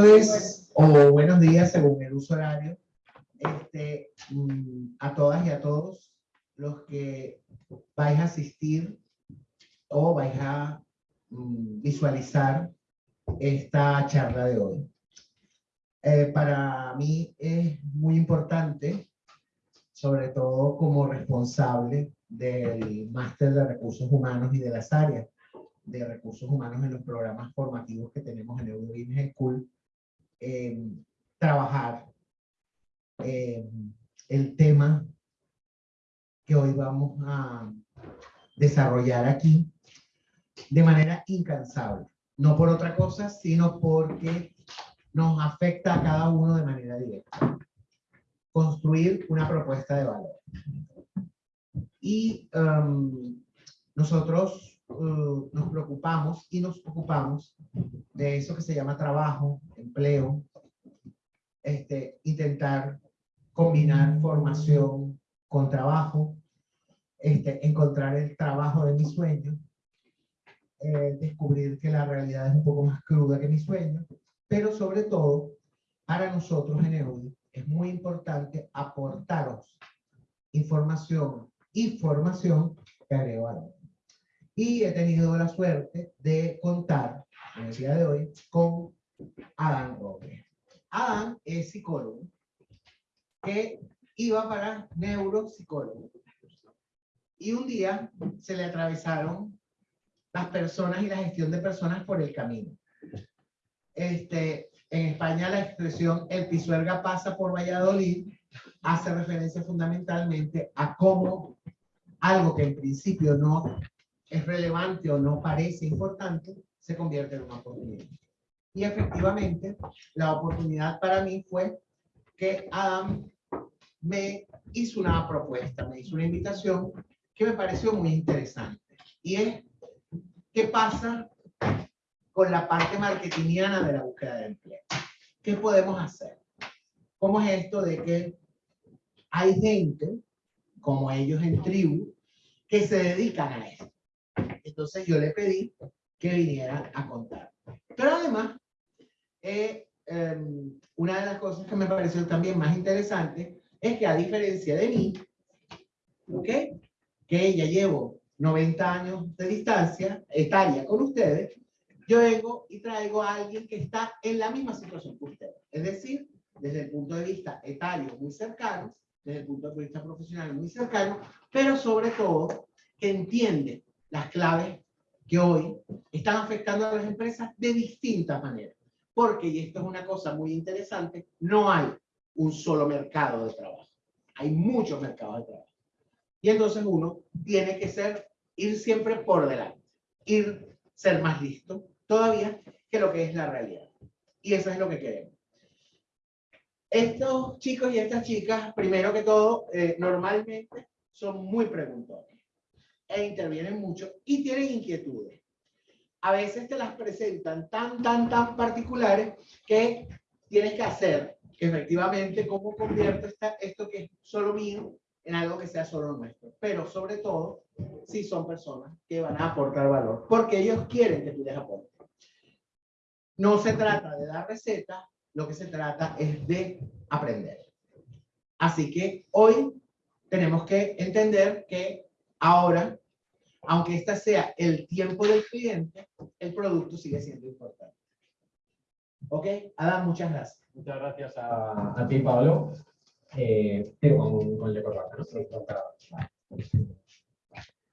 tardes o buenos días según el uso horario este, mm, a todas y a todos los que vais a asistir o vais a mm, visualizar esta charla de hoy. Eh, para mí es muy importante, sobre todo como responsable del máster de recursos humanos y de las áreas de recursos humanos en los programas formativos que tenemos en Eurobusiness School, eh, trabajar eh, el tema que hoy vamos a desarrollar aquí de manera incansable. No por otra cosa, sino porque nos afecta a cada uno de manera directa. Construir una propuesta de valor. Y um, nosotros uh, nos preocupamos y nos ocupamos de eso que se llama trabajo, empleo, este, intentar combinar formación con trabajo, este, encontrar el trabajo de mi sueño, eh, descubrir que la realidad es un poco más cruda que mi sueño, pero sobre todo, para nosotros en EUDI es muy importante aportaros información y formación que agrego. Y he tenido la suerte de contar en el día de hoy con Adán Robles. Adán es psicólogo, que iba para neuropsicólogo. Y un día se le atravesaron las personas y la gestión de personas por el camino. Este, en España la expresión el pisuerga pasa por Valladolid hace referencia fundamentalmente a cómo algo que en principio no es relevante o no parece importante se convierte en una oportunidad. Y efectivamente, la oportunidad para mí fue que Adam me hizo una propuesta, me hizo una invitación que me pareció muy interesante. Y es, ¿qué pasa con la parte marketingiana de la búsqueda de empleo? ¿Qué podemos hacer? ¿Cómo es esto de que hay gente, como ellos en tribu, que se dedican a esto? Entonces yo le pedí que vinieran a contar. Pero además, eh, Em, una de las cosas que me pareció también más interesante es que a diferencia de mí, ¿ok? Que ya llevo 90 años de distancia, etaria con ustedes, yo vengo y traigo a alguien que está en la misma situación que ustedes. Es decir, desde el punto de vista etario muy cercano, desde el punto de vista profesional muy cercano, pero sobre todo que entiende las claves que hoy están afectando a las empresas de distintas maneras porque, y esto es una cosa muy interesante, no hay un solo mercado de trabajo. Hay muchos mercados de trabajo. Y entonces uno tiene que ser, ir siempre por delante, ir, ser más listo todavía que lo que es la realidad. Y eso es lo que queremos. Estos chicos y estas chicas, primero que todo, eh, normalmente son muy preguntones e intervienen mucho y tienen inquietudes a veces te las presentan tan, tan, tan particulares que tienes que hacer efectivamente cómo convierto esta, esto que es solo mío en algo que sea solo nuestro. Pero sobre todo, si son personas que van a aportar valor, porque ellos quieren que tú les aportes. No se trata de dar recetas, lo que se trata es de aprender. Así que hoy tenemos que entender que ahora aunque este sea el tiempo del cliente, el producto sigue siendo importante. ¿Ok? Adam, muchas gracias. Muchas gracias a, ti, Pablo. Eh,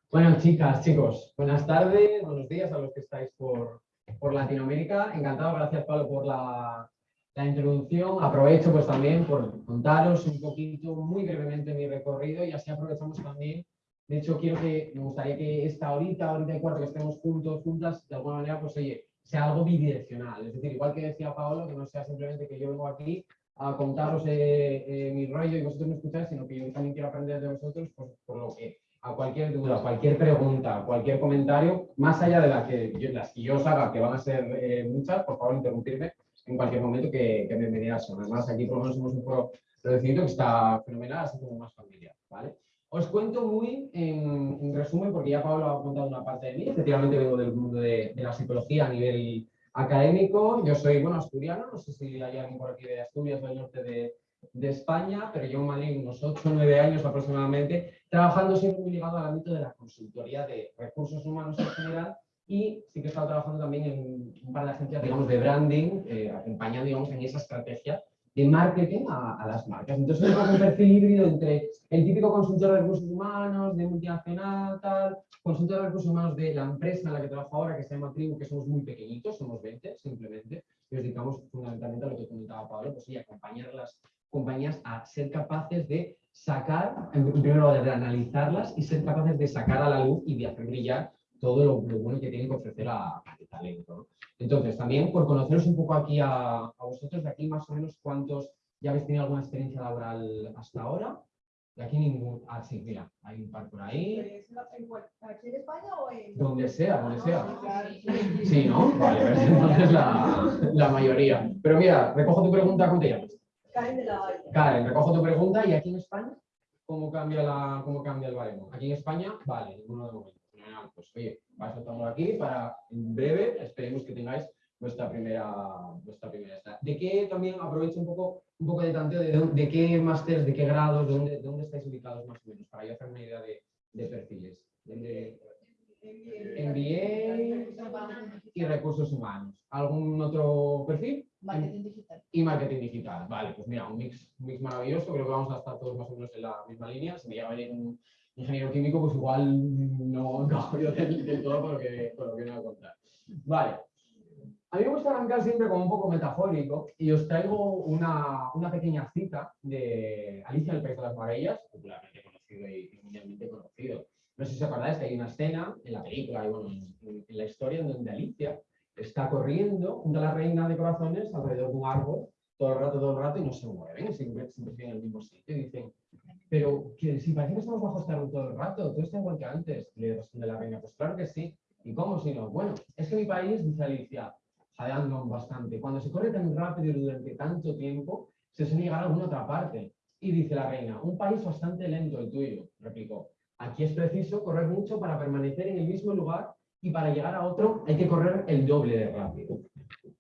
Bueno, chicas, chicos, buenas tardes, buenos días a los que estáis por, por Latinoamérica. Encantado, gracias Pablo por la, la introducción. Aprovecho pues también por contaros un poquito, muy brevemente mi recorrido y así aprovechamos también de hecho, quiero que, me gustaría que esta horita, ahorita y cuarto que estemos juntos, juntas, de alguna manera, pues oye, sea algo bidireccional. Es decir, igual que decía Paolo, que no sea simplemente que yo vengo aquí a contaros eh, eh, mi rollo y vosotros me escucháis, sino que yo también quiero aprender de vosotros, pues, por lo que a cualquier duda, cualquier pregunta, cualquier comentario, más allá de la que las que yo os haga, que van a ser eh, muchas, por favor interrumpirme en cualquier momento que, que bienvenidas son. Además, aquí por lo menos somos un foro reducido que está fenomenal, así como más familiar, ¿vale? Os cuento muy en, resumen, porque ya Pablo ha contado una parte de mí. Efectivamente vengo del mundo de, la psicología a nivel, académico, yo soy, bueno, asturiano, no sé si hay alguien por aquí de Asturias o del norte de, de España, pero yo en Madrid unos 8 o 9 años aproximadamente, trabajando siempre muy ligado al ámbito de la consultoría de recursos humanos en general. Y sí que he estado trabajando también en un par de agencias, digamos, de branding, eh, acompañando, digamos, en esa estrategia de marketing a, las marcas. Entonces, es un perfil híbrido entre el típico consultor de recursos humanos, de multinacional, tal, consultor de recursos humanos de la empresa en la que trabajo ahora, que se llama Tribu, que somos muy pequeñitos, somos 20 simplemente, y nos dedicamos fundamentalmente a lo que comentaba Pablo, pues sí, acompañar a las compañías a ser capaces de sacar, en primer lugar, de analizarlas y ser capaces de sacar a la luz y de hacer brillar todo lo, bueno que tienen que ofrecer a, a talento. Entonces, también por conoceros un poco aquí a, a, vosotros, de aquí más o menos cuántos ya habéis tenido alguna experiencia laboral hasta ahora. De aquí ningún. Ah, sí, mira, hay un par por ahí. ¿Aquí en España o en.? Donde sea, donde sea. Sí, ¿no? Vale, pues entonces la, la mayoría. Pero mira, recojo tu pregunta, ¿cómo te llamas? Karen de la Valle. Karen, recojo tu pregunta y aquí en España, ¿cómo cambia, la, cómo cambia el baremo? Aquí en España, vale, ninguno de momento. Pues oye, vais a estar aquí para en breve, esperemos que tengáis vuestra primera, vuestra primera ¿De qué también aprovecho un poco, un poco de tanteo de, de qué másteres, de qué grados, de dónde, de dónde estáis ubicados más o menos, para yo hacer una idea de, de perfiles? De, MBA y recursos humanos. ¿Algún otro perfil? Marketing digital. Y marketing digital. Vale, pues mira, un mix, un mix maravilloso. Creo que vamos a estar todos más o menos en la misma línea. Si me llega a venir un ingeniero químico, pues igual no encajo yo del, del todo con lo, que, con lo que voy a contar. Vale. A mí me gusta arrancar siempre como un poco metafórico y os traigo una, una pequeña cita de Alicia en el País de las Maravillas, popularmente conocido y mundialmente conocido. No sé si os acordáis que hay una escena en la película y bueno, en, en la historia en donde Alicia está corriendo junto a la reina de corazones alrededor de un árbol todo el rato, todo el rato y no se mueven, siempre, siempre siguen en el mismo sitio. Y dicen, pero que si parece que estamos bajo árbol todo el rato, todo está igual que antes. Le responde la reina, pues claro que sí. ¿Y cómo si no? Bueno, es que mi país, dice Alicia, jadeando bastante, cuando se corre tan rápido y durante tanto tiempo, se suele llegar a alguna otra parte. Y dice la reina, un país bastante lento el tuyo, replicó. Aquí es preciso correr mucho para permanecer en el mismo lugar y para llegar a otro hay que correr el doble de rápido.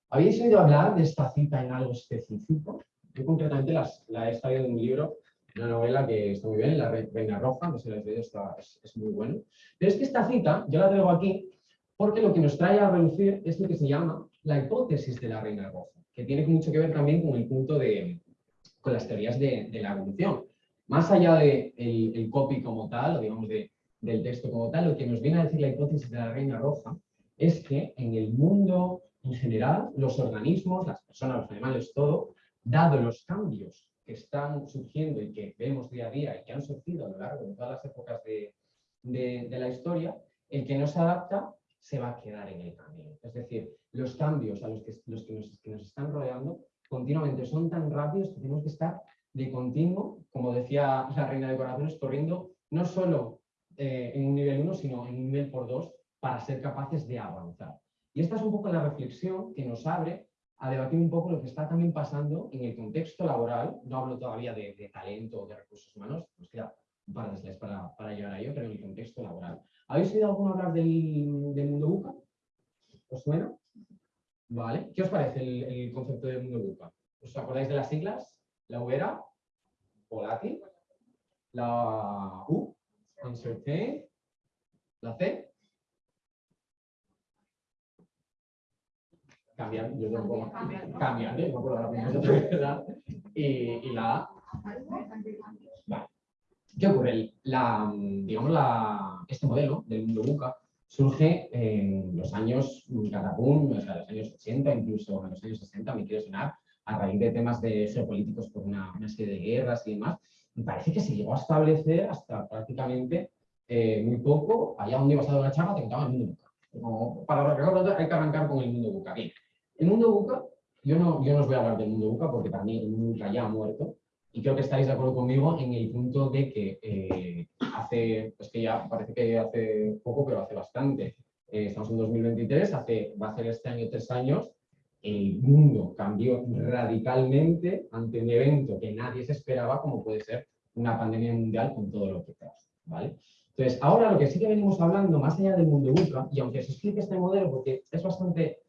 ¿Habéis oído hablar de esta cita en algo específico? Yo concretamente las, la he extraído de un libro, una novela que está muy bien, La Reina Roja, no sé si la está, es, muy bueno. Pero es que esta cita, yo la traigo aquí, porque lo que nos trae a relucir es lo que se llama la hipótesis de la Reina Roja, que tiene mucho que ver también con el punto de, con las teorías de, la evolución. Más allá del de el copy como tal, o digamos de, del texto como tal, lo que nos viene a decir la hipótesis de la Reina Roja es que en el mundo en general, los organismos, las personas, los animales, todo, dado los cambios que están surgiendo y que vemos día a día y que han surgido a lo largo de todas las épocas de, de, la historia, el que no se adapta se va a quedar en el camino. Es decir, los cambios a los que, los que, nos, que nos están rodeando continuamente son tan rápidos que tenemos que estar de continuo, como decía la reina de corazones, corriendo no solo eh, en un nivel 1, sino en un nivel por 2 para ser capaces de avanzar. Y esta es un poco la reflexión que nos abre a debatir un poco lo que está también pasando en el contexto laboral. No hablo todavía de, talento o de recursos humanos, pues queda un par de slides para, para llegar a ello, pero en el contexto laboral. ¿Habéis oído alguno hablar del, del mundo buca? ¿Os suena? Vale. ¿Qué os parece el, el concepto del mundo buca? ¿Os acordáis de las siglas? La U era volátil, la U, uncertain, la C, cambian, yo tengo cambian, ¿eh? no puedo ahora mismo otra y, y la A. Vale. ¿Qué ocurre? La, digamos, la, este modelo del mundo buca surge en los años catapum, o sea, los años 80, incluso en los años 60, me quiero sonar, a raíz de temas de geopolíticos por una, una serie de guerras y demás, y parece que se llegó a establecer hasta prácticamente eh, muy poco, allá donde ibas a dar una charla, te contaban el mundo buca. Como para recordar, hay que arrancar con el mundo buca. Bien, el mundo buca, yo no, yo no os voy a hablar del mundo buca porque mundo buca ya ha muerto, y creo que estáis de acuerdo conmigo en el punto de que eh, hace, es que ya parece que hace poco, pero hace bastante, eh, estamos en 2023, hace, va a ser este año tres años, el mundo cambió radicalmente ante un evento que nadie se esperaba, como puede ser una pandemia mundial con todo lo que pasa. ¿vale? Entonces, ahora lo que sí que venimos hablando, más allá del mundo buca, y aunque se explique este modelo, porque es bastante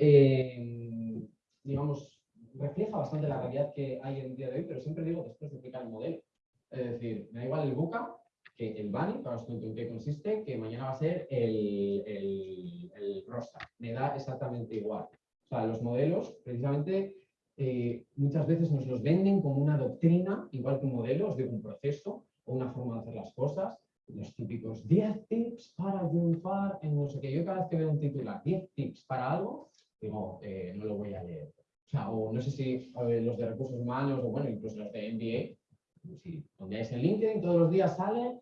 eh, digamos, refleja bastante la realidad que hay en el día de hoy, pero siempre digo después de explicar el modelo. Es decir, me da igual el buca que el bunny, para os cuento en qué consiste, que mañana va a ser el, el, el rosa. Me da exactamente igual. O sea, los modelos, precisamente, eh, muchas veces nos los venden como una doctrina, igual que un modelo, os digo, un proceso o una forma de hacer las cosas. Los típicos 10 tips para triunfar en no sé qué. Yo cada vez que veo un titular, 10 tips para algo, digo, eh, no lo voy a leer. O sea, o no sé si eh, los de recursos humanos o bueno, incluso los de MBA, si es en LinkedIn todos los días salen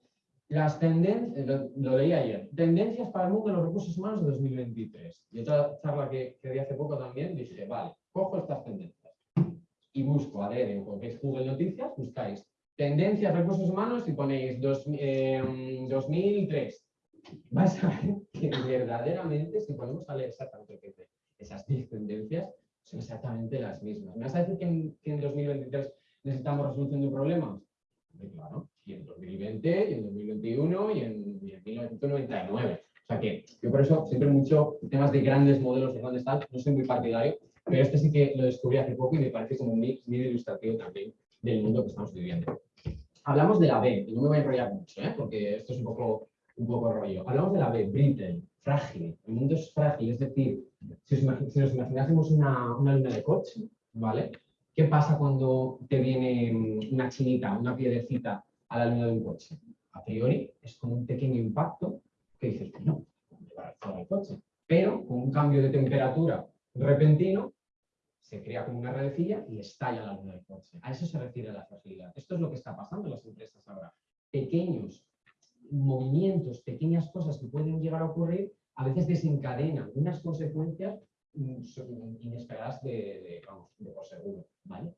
las tendencias, lo, lo, leí ayer, tendencias para el mundo de los recursos humanos de 2023. Y otra charla que, que di hace poco también, dije, vale, cojo estas tendencias y busco, a ver, en Google Noticias, buscáis tendencias recursos humanos y ponéis dos, eh, 2003. Vais a ver que verdaderamente, si ponemos a leer exactamente esas 10 tendencias, son exactamente las mismas. ¿Me vas a decir que en, que en 2023 necesitamos resolución de un problema? claro, y en 2020, y en 2021, y en, y en 1999. O sea que yo por eso siempre mucho temas de grandes modelos de grandes tal, no soy muy partidario, pero este sí que lo descubrí hace poco y me parece como muy, muy ilustrativo también del mundo que estamos viviendo. Hablamos de la B, y no me voy a enrollar mucho, ¿eh? porque esto es un poco, un poco rollo. Hablamos de la B, brittle, frágil. El mundo es frágil, es decir, si, os, si nos imaginásemos una, una luna de coche, ¿vale? ¿Qué pasa cuando te viene una chinita, una piedrecita a la luna de un coche? A priori es como un pequeño impacto que dices, no, va a el coche. Pero con un cambio de temperatura repentino, se crea como una redecilla y estalla la luna del coche. A eso se refiere la fragilidad. Esto es lo que está pasando en las empresas ahora. Pequeños movimientos, pequeñas cosas que pueden llegar a ocurrir, a veces desencadenan unas consecuencias mm, inesperadas de, de, vamos, de por seguro. ¿vale?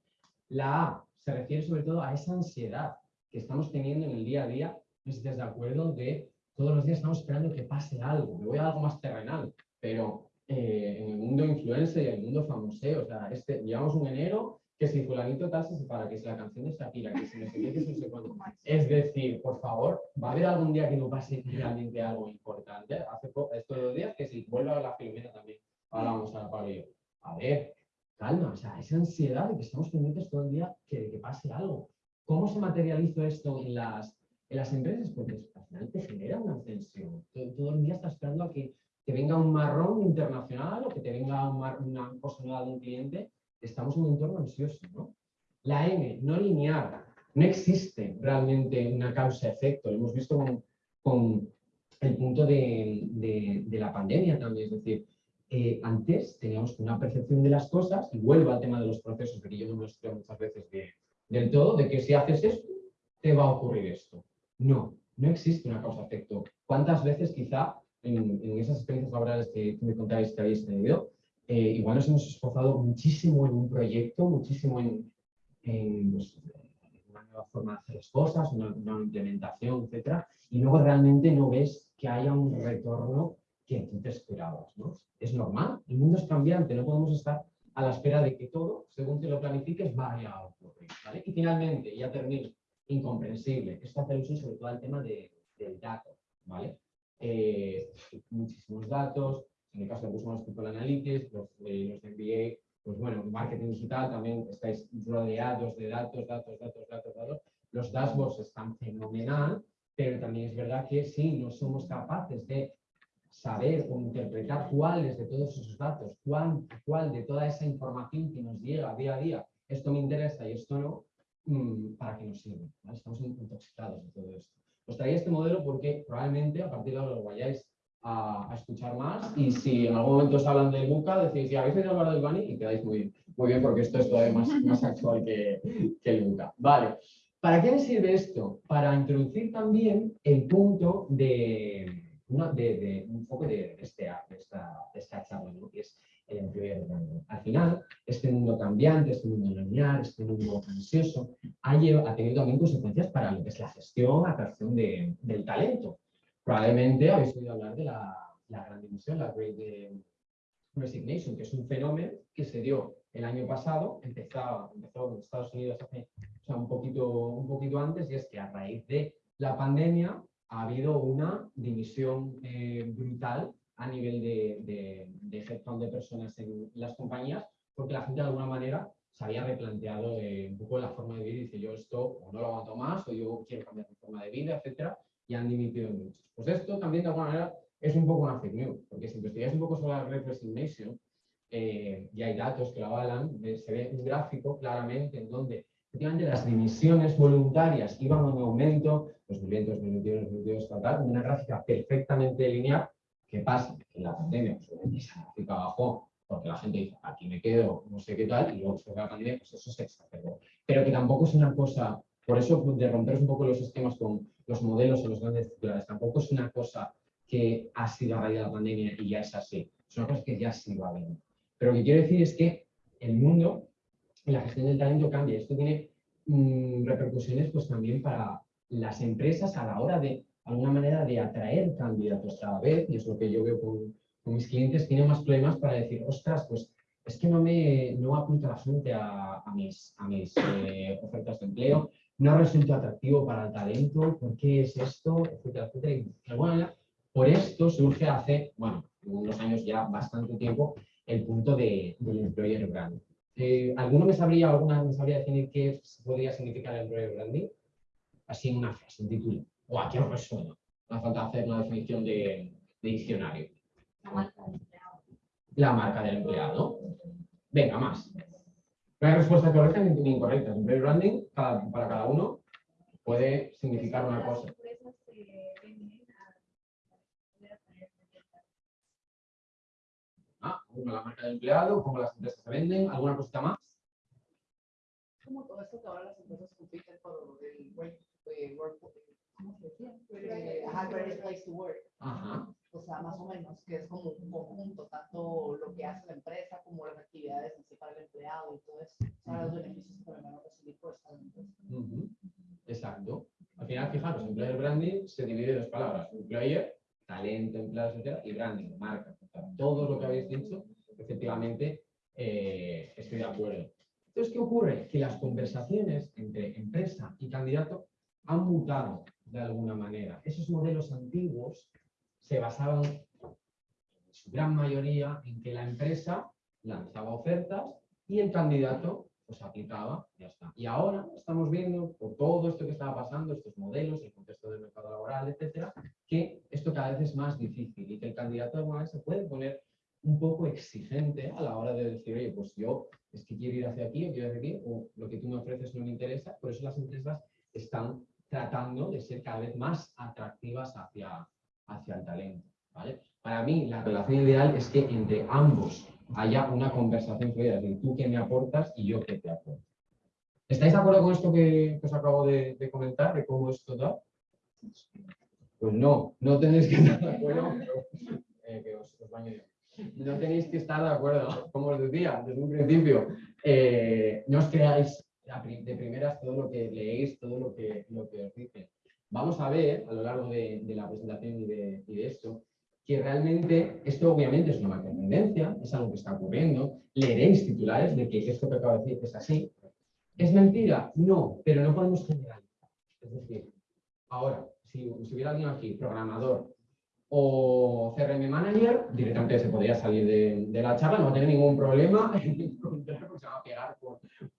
La A se refiere sobre todo a esa ansiedad que estamos teniendo en el día a día, no sé si de acuerdo, de todos los días estamos esperando que pase algo, me voy a algo más terrenal, pero eh, en el mundo influencer y en el mundo famoseo. O sea, este, llevamos un enero que si fulanito tal se separa, que si la canción de Shakira, que si no sé qué, que si no sé cuándo. Es decir, por favor, ¿va a haber algún día que no pase realmente algo importante? Hace estos dos días que si vuelvo a la Filomena también, ahora vamos a Pablo A ver, calma, o sea, esa ansiedad de que estamos pendientes todo el día que, que pase algo. ¿Cómo se materializa esto en las, en las empresas? Porque al final te genera una tensión. Todo, el día estás esperando a que que venga un marrón internacional o que te venga una cosa nueva de un cliente, estamos en un entorno ansioso. ¿no? La M, no lineal, no existe realmente una causa-efecto. Lo hemos visto con, el punto de, la pandemia también. Es decir, eh, antes teníamos una percepción de las cosas, y vuelvo al tema de los procesos, que yo no me lo muchas veces de, del todo, de que si haces esto, te va a ocurrir esto. No, no existe una causa-efecto. ¿Cuántas veces quizá en, esas experiencias laborales que, me contáis que habéis tenido, eh, igual nos hemos esforzado muchísimo en un proyecto, muchísimo en, en pues, una nueva forma de hacer las cosas, una, una, implementación, etcétera, y luego realmente no ves que haya un retorno que tú te esperabas. ¿no? Es normal, el mundo es cambiante, no podemos estar a la espera de que todo, según te lo planifiques, vaya a ocurrir. ¿vale? Y finalmente, ya termino, incomprensible, esto hace uso sobre todo al tema de, del dato. ¿vale? eh, muchísimos datos, en el caso de Business People Analytics, los, eh, los de MBA, pues bueno, marketing digital también estáis rodeados de datos, datos, datos, datos, datos. Los dashboards están fenomenal, pero también es verdad que si no somos capaces de saber o interpretar cuáles de todos esos datos, cuál, cuál de toda esa información que nos llega día a día, esto me interesa y esto no, mm, ¿para qué nos sirve? ¿vale? Estamos intoxicados de todo esto. Os traía este modelo porque probablemente a partir de ahora lo vayáis a, a, escuchar más y si en algún momento os hablan del Buca, decís, ya habéis oído hablar del Bunny y quedáis muy, muy bien porque esto es todavía más, más actual que, que el Buca. Vale, ¿para qué me sirve esto? Para introducir también el punto de, de, de un poco de, este, de, esta, esta charla, ¿no? que es el employer branding. Al final, este mundo cambiante, este mundo lineal, este mundo ansioso, ha, ha, tenido también consecuencias para lo que es la gestión, la atracción de, del talento. Probablemente habéis oído hablar de la, la gran dimisión, la Great Resignation, que es un fenómeno que se dio el año pasado, empezó, empezó en Estados Unidos hace o sea, un, poquito, un poquito antes, y es que a raíz de la pandemia ha habido una dimisión eh, brutal a nivel de, de, de de personas en las compañías, porque la gente de alguna manera se había replanteado eh, un poco la forma de vivir dice yo esto o no lo aguanto más o yo quiero cambiar mi forma de vida, etcétera, y han dimitido muchos. Pues esto también de alguna manera es un poco una fake news, porque si investigáis un poco sobre la Great Resignation, eh, y hay datos que lo avalan, eh, se ve un gráfico claramente en donde efectivamente las dimisiones voluntarias iban en aumento, 2020, 2021, 2022, tal, una gráfica perfectamente lineal. ¿Qué pasa? En la pandemia, pues, esa gráfica bajó porque la gente dice, aquí me quedo, no sé qué tal, y luego la pandemia, pues eso se exacerbó. Pero que tampoco es una cosa, por eso de romper un poco los esquemas con los modelos en los grandes titulares, tampoco es una cosa que ha sido a raíz de la pandemia y ya es así. Es una cosa que ya se iba viendo. Pero lo que quiero decir es que el mundo la gestión del talento cambia. Esto tiene mm, repercusiones pues también para las empresas a la hora de, alguna manera, de atraer candidatos cada vez, y es lo que yo veo con, mis clientes, tienen más problemas para decir, ostras, pues es que no me no apunta la gente a, a mis, a mis eh, ofertas de empleo, no resulta atractivo para el talento, ¿por qué es esto? Etcétera, etcétera. Y, de alguna manera, por esto surge hace, bueno, unos años ya, bastante tiempo, el punto de, del employer branding. Eh, ¿Alguno me sabría, alguna me sabría definir qué podría significar el employer branding? Así en una frase, en título. O aquí os resuena. No hace falta hacer una definición de, de diccionario. La marca del empleado. La marca del empleado. Venga, más. Hay respuesta correcta ni incorrecta. Employer branding, cada- para cada uno, puede significar una cosa. Ah, uno, la marca del empleado, cómo las empresas se venden, alguna cosita más. como todo esto que ahora las empresas compiten por el work, eh, work ¿cómo se decía? Eh, greatest place to work. Ajá. O sea, más o menos, que es como un conjunto, tanto lo que hace la empresa como las actividades en sí para el empleado y todo eso. O sea, los beneficios que van a recibir por estar. Ujú, Exacto. Al final, fijaros, employer branding se divide en dos palabras. Employer, talento, empleado, etcétera, y branding, marca. O sea, todo lo que habéis dicho, efectivamente, eh, estoy de acuerdo. Entonces, ¿qué ocurre? Que las conversaciones entre empresa y candidato han mutado de alguna manera. Esos modelos antiguos se basaban en su gran mayoría en que la empresa lanzaba ofertas y el candidato pues aplicaba, ya está. Y ahora estamos viendo, por todo esto que estaba pasando, estos modelos, el contexto del mercado laboral, etcétera, que esto cada vez es más difícil y que el candidato manera se puede poner un poco exigente a la hora de decir, oye, pues yo es que quiero ir hacia aquí o quiero ir hacia aquí, o lo que tú me ofreces no me interesa. Por eso las empresas están tratando de ser cada vez más atractivas hacia, hacia el talento. ¿vale? Para mí, la relación ideal es que entre ambos haya una conversación fluida, es decir, tú qué me aportas y yo qué te aporto. ¿Estáis de acuerdo con esto que, os acabo de, comentar, de cómo esto da? Pues no, no tenéis que estar de acuerdo, pero, eh, que os, os. No tenéis que estar de acuerdo, como os decía desde un principio. eh, no os creáis de primeras todo lo que leéis, todo lo que, lo que os dicen. Vamos a ver a lo largo de, la presentación y de, esto que realmente esto obviamente es una marca de tendencia, es algo que está ocurriendo. Leeréis titulares de que esto que acabo de decir es así. ¿Es mentira? No, pero no podemos generalizar. Es decir, ahora, si, si hubiera alguien aquí, programador o CRM manager, directamente se podría salir de, de la charla, no va a tener ningún problema en encontrar, porque se va a pegar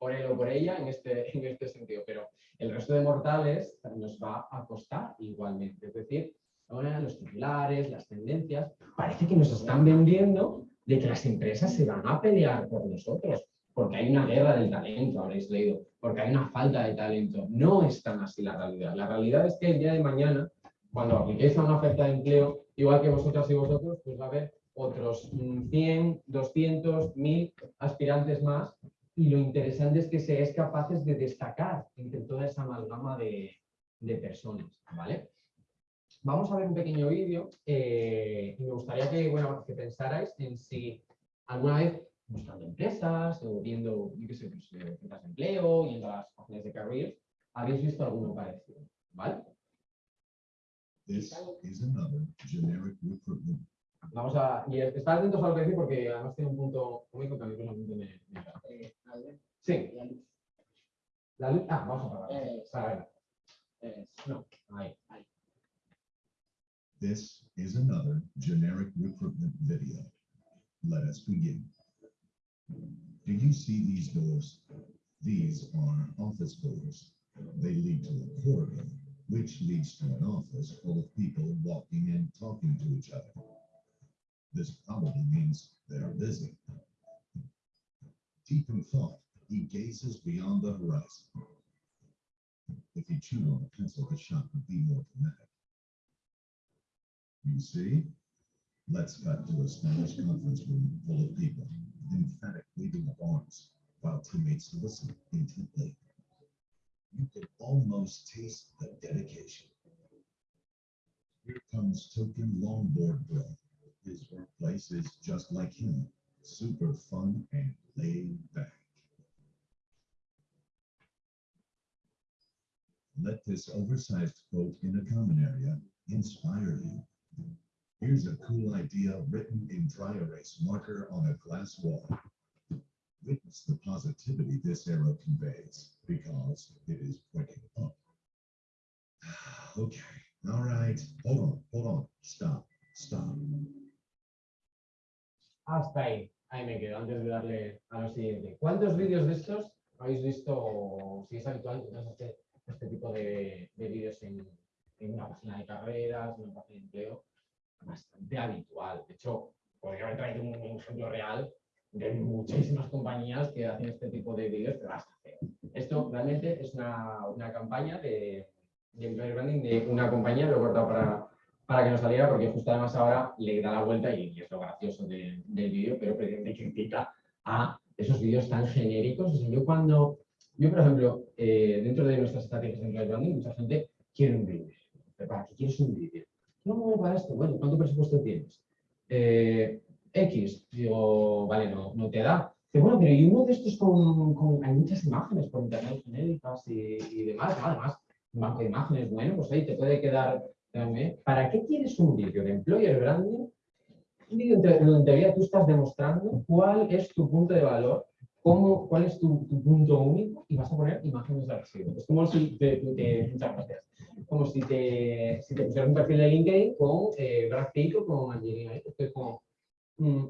por, él o por ella en este, en este sentido. Pero el resto de mortales nos va a costar igualmente. Es decir, ahora los titulares, las tendencias, parece que nos están vendiendo de que las empresas se van a pelear por nosotros, porque hay una guerra del talento, habréis leído, porque hay una falta de talento. No es tan así la realidad. La realidad es que el día de mañana, cuando apliquéis a una oferta de empleo, igual que vosotras y vosotros, pues va a haber otros mm, 100, 200, 1000 aspirantes más y lo interesante es que seáis capaces de destacar entre toda esa amalgama de, personas, ¿vale? Vamos a ver un pequeño vídeo eh, y me gustaría que, bueno, que pensarais en si alguna vez buscando empresas o viendo, yo qué sé, pues, eh, de empleo, yendo a las páginas de careers, habéis visto alguno parecido, ¿vale? This is another generic recruitment. Vamos a, y estar atentos a lo que decir porque además tiene un punto cómico que a mí personalmente me, me. Eh, Sí, la luz ah, vamos a apagar. Eh, Para ver. es- No, ahí. This is another generic recruitment video. Let us begin. Do you see these doors? These are office doors. They lead to a corridor, which leads to an office full of people walking and talking to each other. This probably means they're busy. Deep in thought, he gazes beyond the horizon. If he chewed on a pencil, the shot would be more dramatic. You see? Let's cut to a Spanish conference room full of people, emphatic waving of arms, while teammates listen intently. You can almost taste the dedication. Here comes token longboard bro. His workplace is just like him, super fun and laid back. Let this oversized quote in a common area inspire you. Here's a cool idea written in dry erase marker on a glass wall. Witness the positivity this arrow conveys because it is pointing up. Ah, okay, all right, hold on, hold on, stop, stop. Hasta ahí, ahí me quedo, antes de darle a lo siguiente. ¿Cuántos vídeos de estos habéis visto, si es habitual, este, este tipo de, de vídeos en, una página de carreras, en una página de empleo? Bastante habitual. De hecho, podría haber traído un, ejemplo real de muchísimas compañías que hacen este tipo de vídeos, pero hasta feo. Esto realmente es una, una campaña de, de branding de una compañía, lo he cortado para, para que no saliera, porque justo además ahora le da la vuelta y, es lo gracioso de- del vídeo, pero precisamente critica a esos vídeos tan genéricos. O yo cuando, yo por ejemplo, eh, dentro de nuestras estrategias de branding, mucha gente quiere un vídeo. ¿Pero ¿Para qué quieres un vídeo? No, para esto. Bueno, ¿cuánto presupuesto tienes? Eh, X. Digo, vale, no, no te da. Dice, bueno, pero y uno de estos con, con- hay muchas imágenes por internet genéricas y, y demás, además, un banco de imágenes, bueno, pues ahí te puede quedar. ¿Para qué quieres un vídeo de employer branding? Un vídeo en teoría tú estás demostrando cuál es tu punto de valor, cómo, cuál es tu, punto único y vas a poner imágenes de archivo. Es como si te, te- muchas. Como si te, si te pusieras un perfil de LinkedIn con eh, Brad Pitt con Angelina. ¿eh? Esto es como, mm,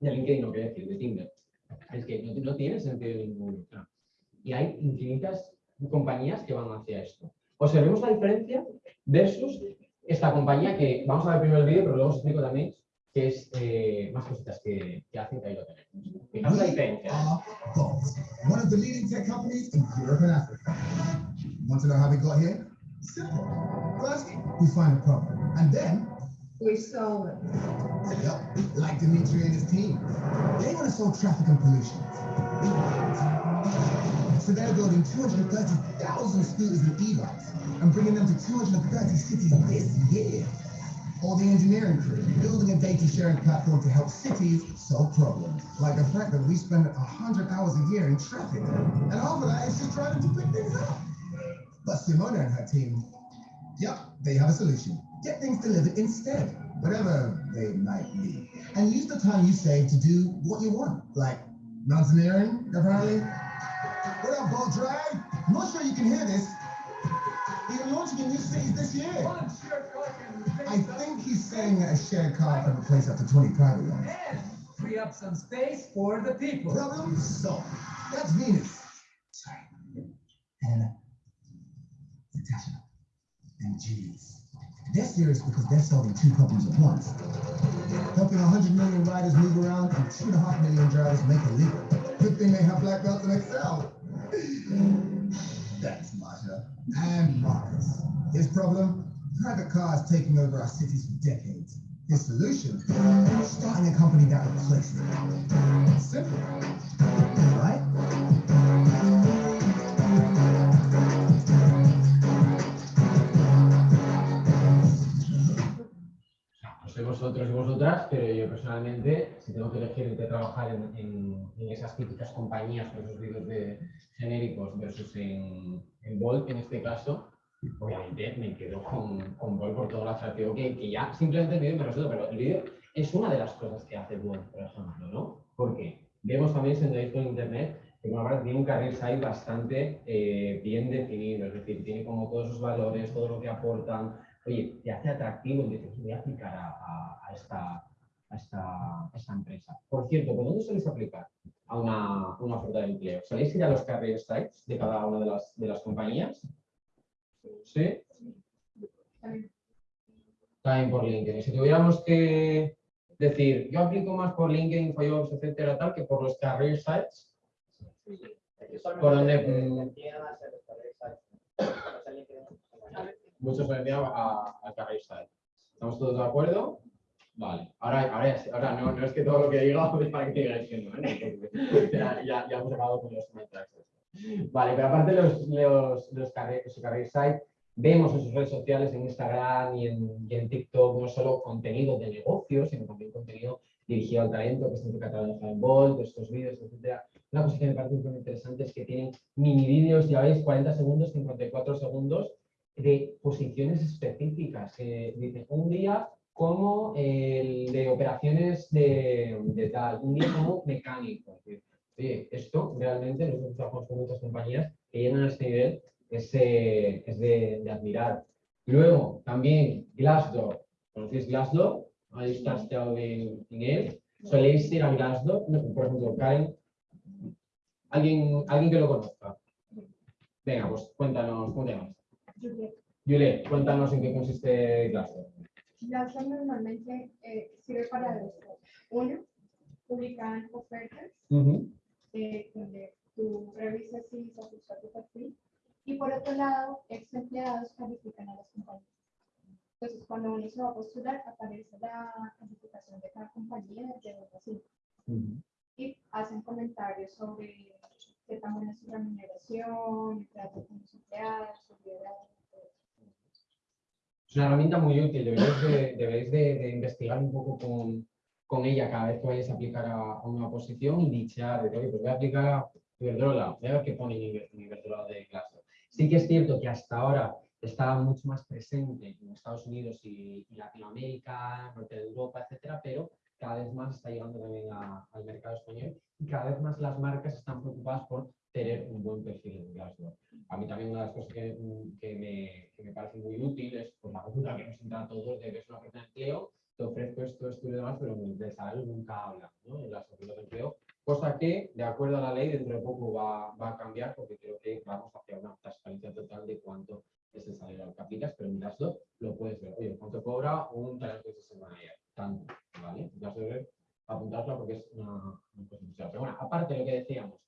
de LinkedIn, no quiero decir, de Tinder. Es que no, no tiene sentido ninguno. Y hay infinitas compañías que van hacia esto. Observemos la diferencia versus esta compañía que vamos a ver primero el vídeo, pero luego os explico también que es eh, más cositas que, que hacen que ahí lo tenemos. La diferencia. are Bolt, one of the leading tech companies in Europe and Africa. Want to know how we got here? Simple. First, we find a problem, and then, We solve it. yep, like Dimitri and his team, they want to solve traffic and pollution. So they're building 230,000 scooters and e-bikes and bringing them to 230 cities this year. Or the engineering crew, building a data sharing platform to help cities solve problems. Like the fact that we spend 100 hours a year in traffic, and half of that is just driving to pick things up. But Simona and her team, yep, they have a solution. Get things delivered instead, whatever they might be. And use the time you save to do what you want, like mountaineering, apparently. What up, Bolt Drag? I'm not sure you can hear this. Even launching in new cities this year. I think he's saying that a shared car can replace up to 20 private ones. free up some space for the people. Problem solved. That's Venus. Sorry. Helena. Natasha. And Jeeves. They're serious because they're solving two problems at once. Helping 100 million riders move around and 2.5 million drivers make a legal. Good thing they have black belts in Excel. That's Masha. Uh, and Marcus. His problem? Private cars taking over our cities for decades. His solution? Starting a company that replaces it. Simple. Right? Vosotros y vosotras, pero yo personalmente, si tengo que elegir entre trabajar en, en- en esas típicas compañías con esos vídeos de genéricos versus en, en Bolt, en este caso, obviamente me quedo con, con Bolt por todo lo atractivo que, que ya simplemente el vídeo me resulta, pero el vídeo es una de las cosas que hace Bolt, por ejemplo, ¿no? Porque vemos también, si andáis con internet, que ahora tiene un carril side bastante eh, bien definido, es decir, tiene como todos sus valores, todo lo que aportan oye, te hace atractivo y dices, voy a aplicar a, a- a esta, a, esta, a esta empresa. Por cierto, ¿por dónde soléis aplicar a una, una oferta de empleo? ¿Soléis ir a los career sites de cada una de las, de las compañías? ¿Sí? También. Por LinkedIn. Si tuviéramos que decir, yo aplico más por LinkedIn, InfoJobs, etcétera, tal, que por los career sites, Por donde, se envían a, a career site. ¿Estamos todos de acuerdo? Vale. Ahora, ahora, ahora no, no es que todo lo que diga es para que digáis que no, ¿eh? Ya, hemos acabado con los comentarios. Vale, pero aparte de los, los, los su vemos en sus redes sociales, en Instagram y en, y en TikTok, no solo contenido de negocios, sino también contenido dirigido al talento, que siempre catalogado en Bolt, estos vídeos, etcétera. Una cosa que me parece muy interesante es que tienen mini vídeos, ya veis, 40 segundos, 54 segundos, de posiciones específicas. Que dicen, un día como el de operaciones de, de tal, un día como mecánico. Oye, esto realmente nosotros trabajamos con muchas compañías que llegan a este nivel, es, eh, es de, de admirar. Luego, también Glassdoor. ¿Conocéis Glassdoor? ¿Habéis trasteado en, en él? ¿Soléis ir a Glassdoor? No, por ejemplo, Karen. ¿Alguien, alguien que lo conozca? Venga, pues cuéntanos, ¿cómo te llamas? Juliet. Juliet, cuéntanos en qué consiste Glassdoor. Glassdoor normalmente eh, sirve para dos cosas. Uno, publicar ofertas Ujú. eh, donde tú revisas si se ajusta tu perfil. Y por otro lado, ex empleados califican a las compañías. Entonces, cuando uno se va a postular, aparece la calificación de cada compañía de 1 a 5 Ujú. y hacen comentarios sobre qué tan buena es remuneración, el trato con los empleados, su liderazgo. Es una herramienta muy útil, deberéis de, deberéis de- de investigar un poco con, con ella cada vez que vayáis a aplicar a, a una posición y dichear, de, oye, pues voy a aplicar a Iberdrola, voy a ver qué pone en Iber- en Iberdrola de Glassdoor. Sí que es cierto que hasta ahora está mucho más presente en Estados Unidos y, y Latinoamérica, norte de Europa, etcétera, pero cada vez más está llegando también al mercado español y cada vez más las marcas están preocupadas por tener un buen perfil en Glassdoor. A mí también una de las cosas que, mm, que me, que me parece muy útil es por la duda que nos entra a todos de que es una oferta de empleo, te ofrezco esto, esto y demás, pero de salario nunca hablan ¿no? en las ofertas de empleo, cosa que, de acuerdo a la ley, dentro de poco va, va a cambiar porque creo que vamos hacia una transparencia total de cuánto es el salario al que aplicas, pero en Glassdoor lo puedes ver. Oye, ¿cuánto cobra un talento de manager? Tanto, ¿vale? Glassdoor es apuntarla porque es una, una cosa Pero bueno, aparte de lo que decíamos,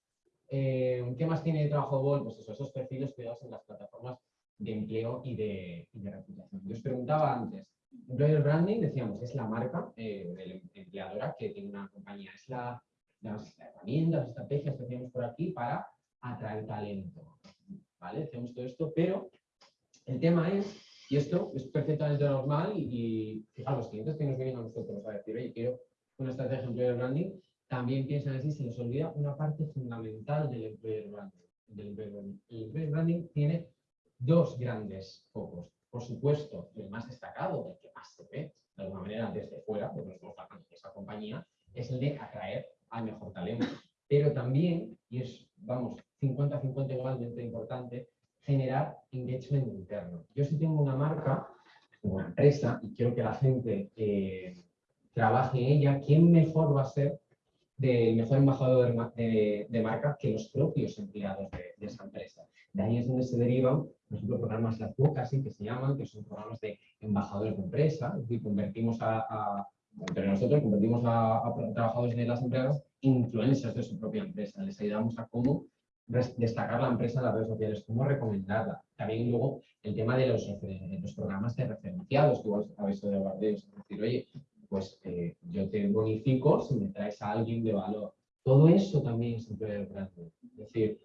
eh, ¿Qué más tiene trabajo Bol? Pues eso, esos perfiles cuidados en las plataformas de empleo y de, y de reputación. Yo os preguntaba antes, employer branding, decíamos, es la marca eh, de empleadora que tiene una compañía, es la, las herramientas, las estrategias que hacemos por aquí para atraer talento. ¿Vale? Hacemos todo esto, pero el tema es, y esto es perfectamente normal, y, y fijaos, los clientes que nos vienen a nosotros a decir, oye, quiero una estrategia de employer branding, también piensan así, se les olvida una parte fundamental del employer branding. del employer branding. El employer branding tiene dos grandes focos. Por supuesto, el más destacado, el que más se ve, de alguna manera desde fuera, porque nos hablando de esa compañía, es el de atraer al mejor talento. Pero también, y es, vamos, 50-50 igualmente importante, generar engagement interno. Yo si tengo una marca, una empresa, y quiero que la gente eh, trabaje en ella, ¿quién mejor va a ser del mejor embajador de, ma- de- de marca que los propios empleados de, de esa empresa. De ahí es donde se derivan, por ejemplo, programas las bocas, que se llaman, que son programas de embajadores de empresa, es decir, convertimos a, a- entre nosotros, convertimos a, trabajadores de las empresas influencers de su propia empresa. Les ayudamos a cómo destacar la empresa en las redes sociales, cómo recomendarla. También luego el tema de los, los programas de referenciados, que igual habéis oído de ellos. Es decir, oye, pues eh, yo te bonifico si me traes a alguien de valor. Todo eso también es employer branding. Es decir,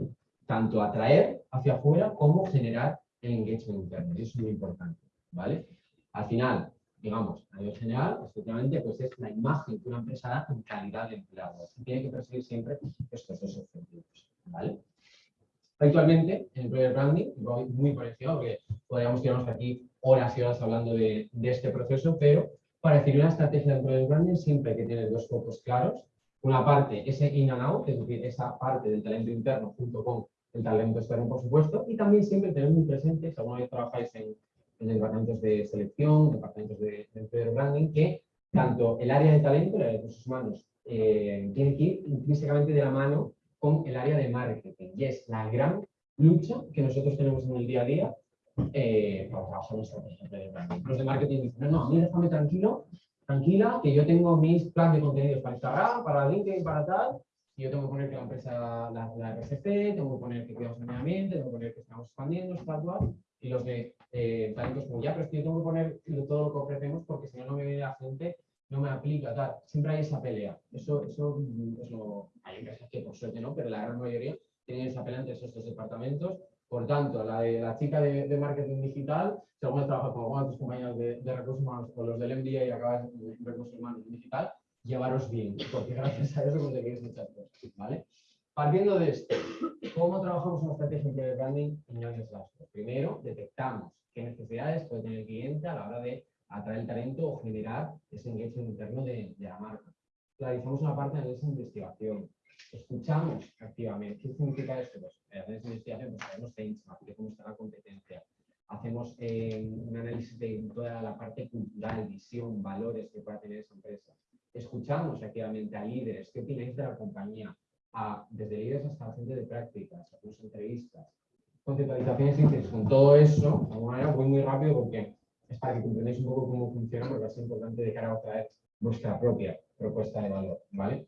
tanto atraer hacia afuera como generar el engagement interno. Eso es muy importante, ¿vale? Al final, digamos, a nivel general, efectivamente, pues es la imagen que una empresa da en calidad de empleado. Tiene que perseguir siempre estos dos objetivos, ¿vale? Actualmente, en Employer Branding, voy muy por encima porque podríamos quedarnos aquí horas y horas hablando de, de este proceso, pero para definir una estrategia de Employer Branding siempre hay que tener dos focos claros. Una parte, ese in and out, es decir, esa parte del talento interno junto con el talento externo, por supuesto, y también siempre tener muy presente, si alguna vez trabajáis en, el de departamentos de selección, departamentos de, de employer branding, que tanto el área de talento, el área de recursos humanos, eh, tiene que ir intrínsecamente de la mano con el área de marketing. Y es la gran lucha que nosotros tenemos en el día a día eh, para trabajar en de branding. Los de marketing dicen, no, no, a mí déjame tranquilo, tranquila, que yo tengo mis planes de contenidos para Instagram, para LinkedIn, para tal, y yo tengo que poner que la empresa, la, la RCP, tengo que poner que cuidamos el medio ambiente, tengo que poner que estamos expandiendo, tal cual, y los de eh, talentos como ya, pero es que yo tengo que poner todo lo que ofrecemos porque si no, no me viene la gente, no me aplica, tal. Siempre hay esa pelea. Eso, eso mm, es lo... Hay empresas que por suerte no, pero la gran mayoría tienen esa pelea entre esos dos departamentos. Por tanto, la de la chica de, marketing digital, si alguna trabaja con alguna de tus compañeros de, recursos humanos o los del MBA y acabas en recursos humanos digital, llevaros bien, porque gracias a eso conseguís muchas cosas, ¿vale? Partiendo de esto, ¿cómo trabajamos una estrategia de branding en grandes rasgos? Primero, detectamos qué necesidades puede tener el cliente a la hora de atraer el talento o generar ese engagement interno de, de la marca. Realizamos una parte de análisis de investigación. Escuchamos activamente. ¿Qué significa esto? Pues, análisis investigación, pues sabemos benchmark, de cómo está la competencia. Hacemos eh, un análisis de toda la parte cultural, visión, valores que pueda tener esa empresa. Escuchamos activamente a líderes, qué opináis de la compañía, a, desde líderes hasta la gente de prácticas, hacemos entrevistas, conceptualizaciones y. Con todo eso, de alguna manera voy muy rápido porque es para que comprendáis un poco cómo funciona, porque va a ser importante de cara a traer vuestra propia propuesta de valor, ¿vale?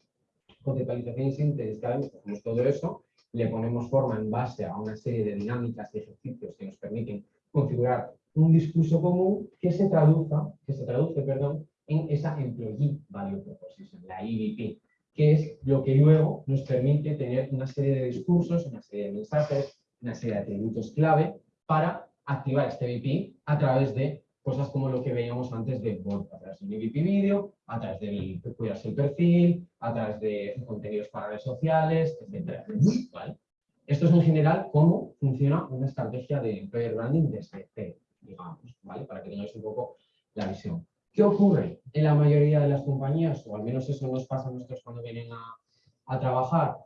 Conceptualización y síntesis, cada vez hacemos todo eso, le ponemos forma en base a una serie de dinámicas y ejercicios que nos permiten configurar un discurso común que se traduzca, que se traduce, perdón, en esa Employee Value Proposition, la EVP, que es lo que luego nos permite tener una serie de discursos, una serie de mensajes, una serie de atributos clave para activar este EVP a través de cosas como lo que veíamos antes de Volt, a través de un EVP vídeo, a través del cuidarse el perfil, a través de contenidos para redes sociales, etcétera. ¿vale? Esto es en general cómo funciona una estrategia de employer branding desde cero, digamos, ¿vale? Para que tengáis un poco la visión. ¿Qué ocurre en la mayoría de las compañías? O al menos eso nos pasa a nosotros cuando vienen a, a trabajar,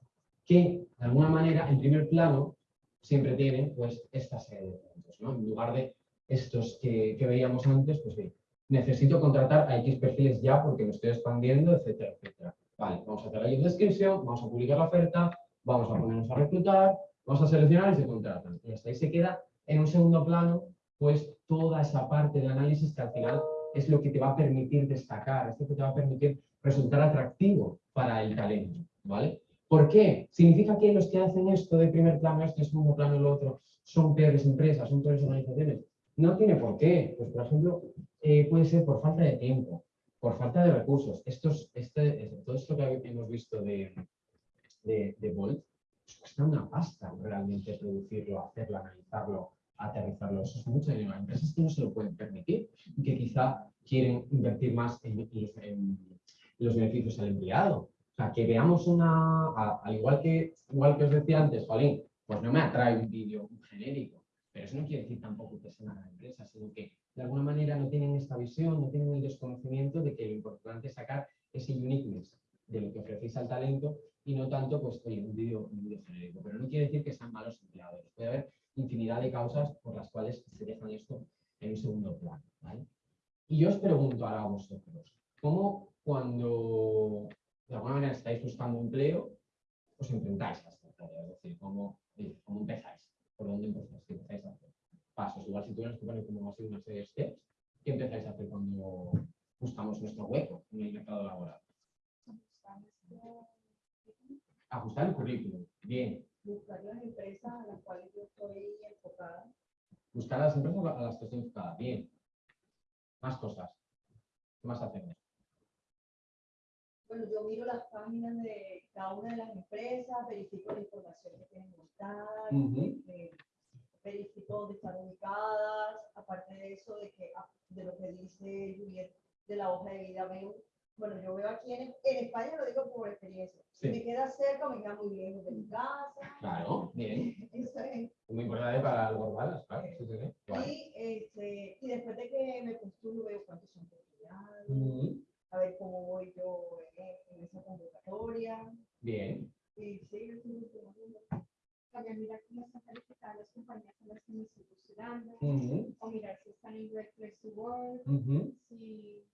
que de alguna manera en primer plano siempre tienen pues esta serie de puntos, ¿no? En lugar de estos que, que veíamos antes, pues bien, necesito contratar a X perfiles ya porque me estoy expandiendo, etcétera, etcétera. Vale, vamos a hacer la job description, vamos a publicar la oferta, vamos a ponernos a reclutar, vamos a seleccionar y se contratan. Y hasta ahí se queda en un segundo plano, pues toda esa parte de análisis que al final es lo que te va a permitir destacar, es lo que te va a permitir resultar atractivo para el talento, ¿vale? ¿Por qué? ¿Significa que los que hacen esto de primer plano, esto de segundo plano y lo otro, son peores empresas, son peores organizaciones? No tiene por qué. Pues, por ejemplo, eh, puede ser por falta de tiempo, por falta de recursos. Estos, este, todo esto que hemos visto de, de, de Volt, pues cuesta una pasta realmente producirlo, hacerlo, analizarlo, aterrizarlo. Eso es mucho dinero. Hay empresas que no se lo pueden permitir y que quizá quieren invertir más en, los beneficios al empleado. O sea, que veamos una, al igual que, igual que os decía antes, Jolín, pues no me atrae un vídeo genérico, pero eso no quiere decir tampoco que sea una empresa, sino que de alguna manera no tienen esta visión, no tienen el desconocimiento de que lo importante es sacar ese uniqueness de lo que ofrecéis al talento y no tanto, pues, oye, un vídeo genérico. Pero no quiere decir que sean malos empleadores. Puede haber infinidad de causas por las cuales se dejan esto en un segundo plano. Y yo os pregunto ahora a vosotros, ¿cómo cuando de alguna manera estáis buscando empleo, os enfrentáis a esta tarea? Es decir, ¿cómo, ¿cómo empezáis? ¿Por dónde empezáis? ¿Qué empezáis a hacer? Pasos. Igual si tuvieras que poner como así una serie de steps, ¿qué empezáis a hacer cuando buscamos nuestro hueco en el mercado laboral? Ajustar el currículum. Bien. Buscar las empresas a las cuales yo estoy enfocada. Buscar las empresas a las que estoy enfocada. Bien. Más cosas. ¿Qué más hacemos? Bueno, yo miro las páginas de cada una de las empresas, verifico la información que tienen montada, Ujú. eh, verifico dónde están ubicadas, aparte de eso, de, que, ah, de lo que dice Juliet de la hoja de vida, veo, bueno, yo veo aquí en, en España, lo digo por experiencia, si Sí. me queda cerca, me queda muy lejos de mi casa, Claro, bien. eso es. Muy importante para los gorbalas, claro. Sí. Y, este, y después de que me postulo, veo cuántos son oportunidades, Ujú. A ver cómo voy yo en, en esa convocatoria. Bien. Y sí, yo estoy. También también mirar cómo están calificadas las compañías en las que me estoy postulando, Ujú, o mirar si están en Great Place to Work, ujú, si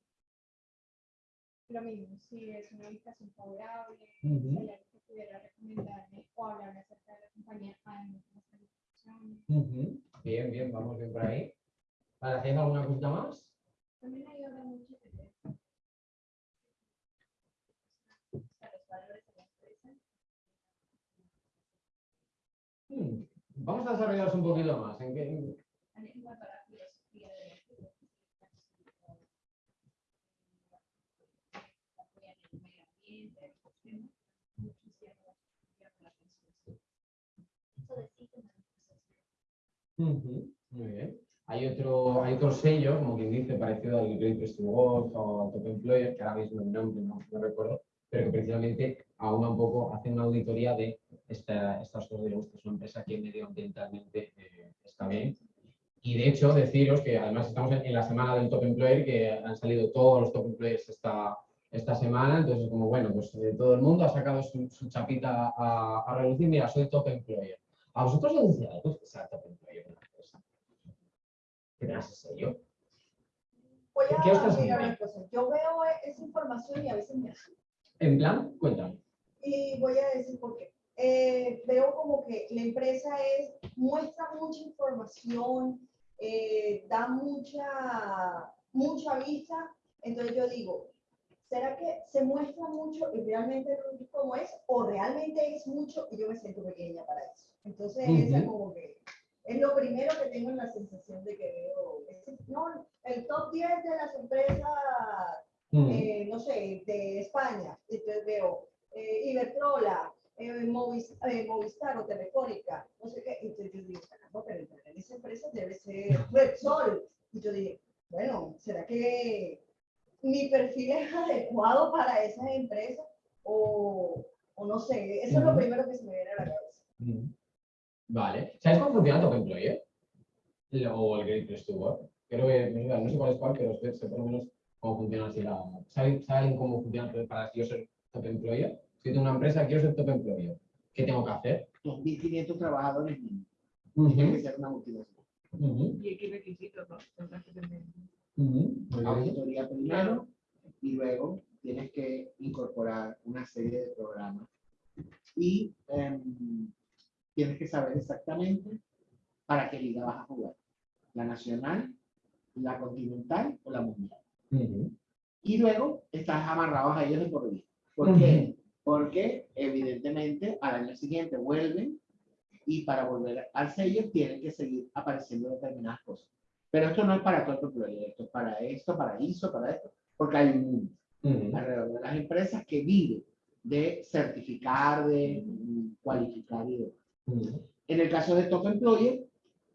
lo mismo, si es una ubicación favorable, Ujú. si hay alguien que pudiera recomendarme o hablarme acerca de la compañía, además de las calificaciones. Bien, bien, vamos bien por ahí. ¿Hacéis alguna cosita más? También ayuda mucho tener o sea, los valores de la empresa. Hmm, Vamos a desarrollarlos un poquito más. ¿En qué, en- en cuanto a la filosofía de la empresa, apoyan el medio ambiente, el sistema, muchos llaman llaman la atención. Eso de sí que me gusta. Ujú, Muy bien. Hay otro, hay otro sello, como quien dice, parecido al Great Place to Work o al Top Employer, que ahora mismo el nombre no, no recuerdo, pero que precisamente aúna un poco, hace una auditoría de esta, estas cosas, digamos, que es una empresa que medioambientalmente eh, está bien. Y de hecho, deciros que además estamos en, en la semana del Top Employer, que han salido todos los Top Employers esta, esta semana, entonces como bueno, pues eh, todo el mundo ha sacado su, su chapita a, a relucir, mira, soy Top Employer. ¿A vosotros os algo que sea Top Employer en la empresa? ¿Qué tengas ese sello? Voy ¿Qué os a una cosa. Yo veo esa información y a veces me. En plan, cuéntame. Y voy a decir por qué. Eh, veo como que la empresa es, muestra mucha información, eh, da mucha, mucha vista. Entonces yo digo, ¿será que se muestra mucho y realmente no es como es? ¿O realmente es mucho y yo me siento pequeña para eso? Entonces, esa es Ujú. como que es lo primero que tengo en la sensación de que veo. es- no, el top 10 de las empresas Mm, eh, no sé, de España, entonces veo eh, Iberdrola, eh, Movis- eh, Movistar o Telefónica, no sé qué, entonces yo digo, caramba, pero en esa empresa debe ser Repsol. Y yo dije, bueno, ¿será que mi perfil es adecuado para esas empresas? O, o no sé, eso es lo primero que se me viene a la cabeza. mm. Vale. ¿Sabes cómo funciona Top Employer? Lo- O el Great Place to Work. Creo que, no sé- no cuál es cuál, pero sé por lo menos cómo funciona así la... ¿Saben, ¿Saben cómo funciona para yo ser Top Employer? Si tengo una empresa, quiero ser Top Employer. ¿Qué tengo que hacer? 2.500 trabajadores mínimo. Tiene que ser una multinacional. ¿Y qué requisitos no? Auditoría primero y luego tienes que incorporar una serie de programas. Y em, tienes que saber exactamente para qué liga vas a jugar. La nacional, la continental o la mundial. Y luego estás amarrados a ellos de por vida. ¿Por qué? Porque evidentemente al año siguiente vuelven y para volver al sello tienen que seguir apareciendo determinadas cosas. Pero esto no es para todo el proyecto, para esto, para ISO, para esto, porque hay un mundo ujú. alrededor de las empresas que vive de certificar, de cualificar y demás. Ujú, En el caso de Top Employer,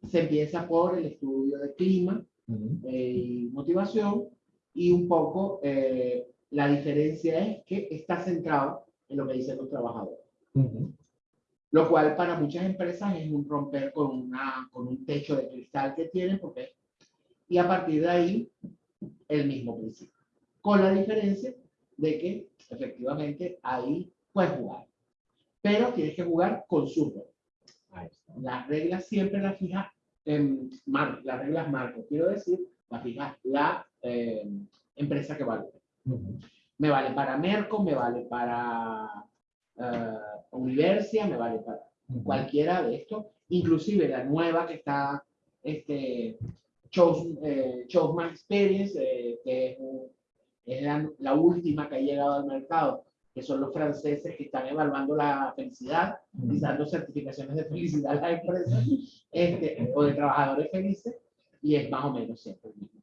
se empieza por el estudio de clima, ujú. eh, y motivación y un poco eh, la diferencia es que está centrado en lo que dicen los trabajadores. Lo cual para muchas empresas es un romper con, una, con un techo de cristal que tienen porque y a partir de ahí el mismo principio. Con la diferencia de que efectivamente ahí puedes jugar. Pero tienes que jugar con sus reglas. Las reglas siempre las fija en mar, las reglas marco. Quiero decir, las fija la eh, empresa que vale. Me vale para Merco, me vale para eh, Universia, me vale para ujú. cualquiera de estos, inclusive la nueva que está, este, Chose, eh, Chose My Experience, eh, que es, un- es la, la última que ha llegado al mercado, que son los franceses que están evaluando la felicidad y dando certificaciones de felicidad a las empresas, este, o de trabajadores felices, y es más o menos siempre el mismo.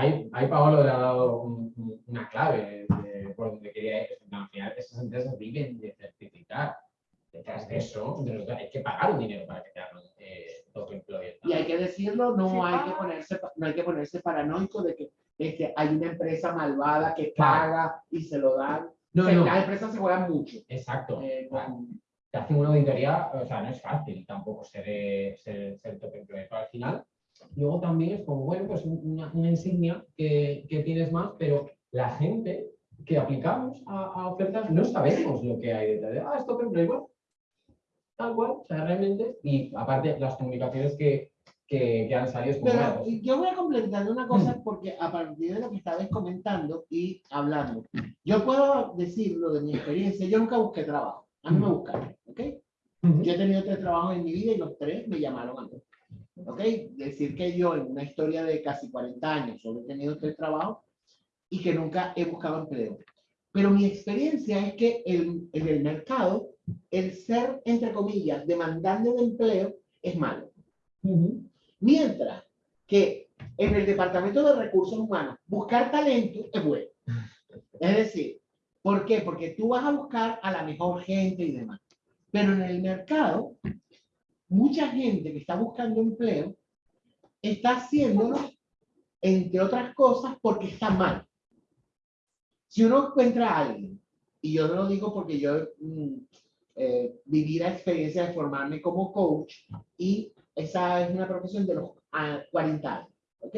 Ahí, ahí Paolo le ha dado un- un- una clave de por donde quería ir. No, al final, esas empresas viven de certificar. Detrás de eso, de los- hay que pagar un dinero para que te hagan eh, top employer. Y hay que decirlo, no Sí, hay que ponerse, no hay que ponerse paranoico de que este, hay una empresa malvada que Claro. paga y se lo dan. No, no. Las empresas se juegan mucho. Exacto. eh, con- Te hacen una auditoría, o sea, no es fácil tampoco ser, eh, ser, ser top employer. Pero al final, luego también es como, bueno, pues una, una insignia que, que tienes más, pero la gente que aplicamos a, a ofertas no sabemos lo que hay detrás. de, Ah, es top employer. Bueno, tal cual, o sea, realmente, y aparte las comunicaciones que, que, que han salido es Pero "Mira, pues, yo voy a complementar una cosa porque a partir de lo que estabas comentando y hablando, yo puedo decirlo de mi experiencia, yo nunca busqué trabajo, a mí me buscaron, ¿ok? ujú, Yo he tenido tres trabajos en mi vida y los tres me llamaron a mí. ¿Ok? Decir que yo en una historia de casi 40 años solo he tenido tres trabajos y que nunca he buscado empleo. Pero mi experiencia es que el- en el mercado, el ser, entre comillas, demandante de empleo es malo. ujú, Mientras que en el Departamento de Recursos Humanos, buscar talento es bueno. Es decir, ¿por qué? Porque tú vas a buscar a la mejor gente y demás. Pero en el mercado, mucha gente que está buscando empleo está haciéndolo, entre otras cosas, porque está mal. Si uno encuentra a alguien, y yo lo digo porque yo mm, eh, viví la experiencia de formarme como coach, y esa es una profesión de los ah, 40 años, ¿ok?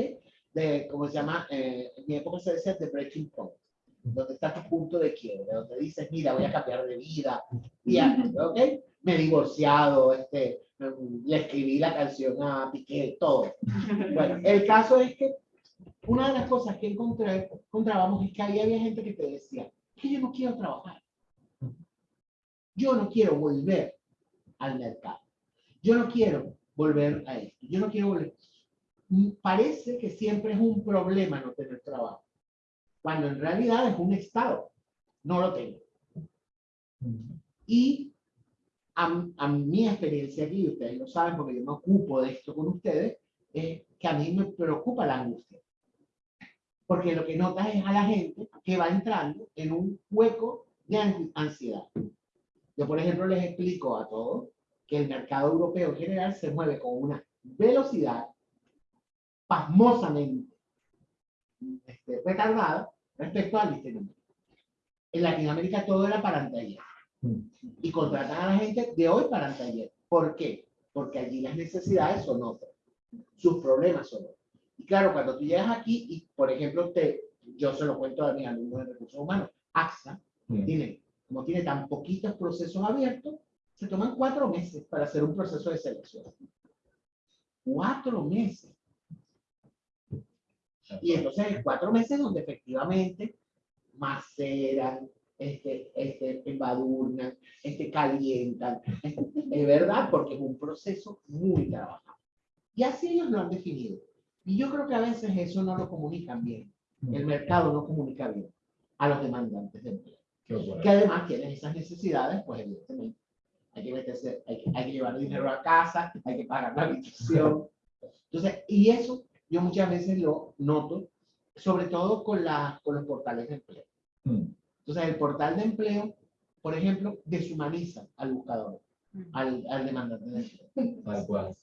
De, como se llama, eh, en mi época se decía de breaking point, donde está tu punto de quiebre, donde dices, mira, voy a cambiar de vida, y ¿ok? Me he divorciado, este, le escribí la canción a Piqué, todo. Bueno, el caso es que una de las cosas que encontré, encontrábamos es que había, había gente que te decía, que yo no quiero trabajar. Yo no quiero volver al mercado. Yo no quiero volver a esto. Yo no quiero volver. Mm, Parece que siempre es un problema no tener trabajo, cuando en realidad es un estado. No lo tengo. Y a, a mi experiencia aquí, ustedes lo saben porque yo me ocupo de esto con ustedes, es que a mí me preocupa la angustia. Porque lo que notas es a la gente que va entrando en un hueco de an- ansiedad. Yo, por ejemplo, les explico a todos que el mercado europeo en general se mueve con una velocidad pasmosamente este, retardada respecto a Latinoamérica. En Latinoamérica todo era para y contratan a la gente de hoy para anteayer. ¿Por qué? Porque allí las necesidades son otras, sus problemas son otros. Y claro, cuando tú llegas aquí y, por ejemplo, te, yo se lo cuento a mis alumnos de recursos humanos, AXA Mm. tiene, como tiene tan poquitos procesos abiertos, se toman cuatro meses para hacer un proceso de selección. Cuatro meses. Y entonces, cuatro meses donde efectivamente maceran, este, este, embadurnan, este, calientan. Es verdad, porque es un proceso muy trabajado. Y así ellos lo han definido. Y yo creo que a veces eso no lo comunican bien. El mercado no comunica bien a los demandantes de empleo. Que además tienen esas necesidades, pues evidentemente. Hay que meterse, hay que, hay que llevar dinero a casa, hay que pagar la habitación. Entonces, y eso yo muchas veces lo noto, sobre todo con, la, con los portales de empleo. Mm. Entonces, el portal de empleo, por ejemplo, deshumaniza al buscador, al, al demandante de empleo. Tal cual,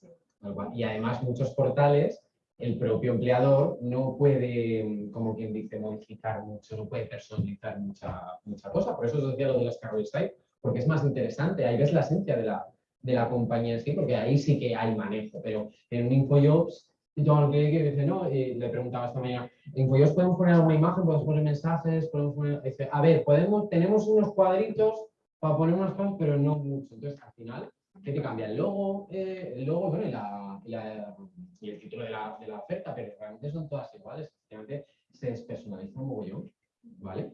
tal cual. Y además muchos portales, el propio empleador no puede, como quien dice, modificar mucho, no puede personalizar mucha, mucha cosa. Por eso os decía lo de las career site, porque es más interesante, ahí ves la esencia de la, de la compañía en sí, porque ahí sí que hay manejo, pero en un InfoJobs, yo al que que dice, no, y le preguntaba esta mañana, en InfoJobs podemos poner alguna imagen, podemos poner mensajes, podemos poner, a ver, podemos, tenemos unos cuadritos para poner unas cosas, pero no mucho. Entonces, al final, ¿qué te cambia? El logo, eh, el logo bueno, y, la, y, el título de la, de la oferta, pero realmente son todas iguales. Efectivamente, se despersonaliza un mogollón, ¿vale?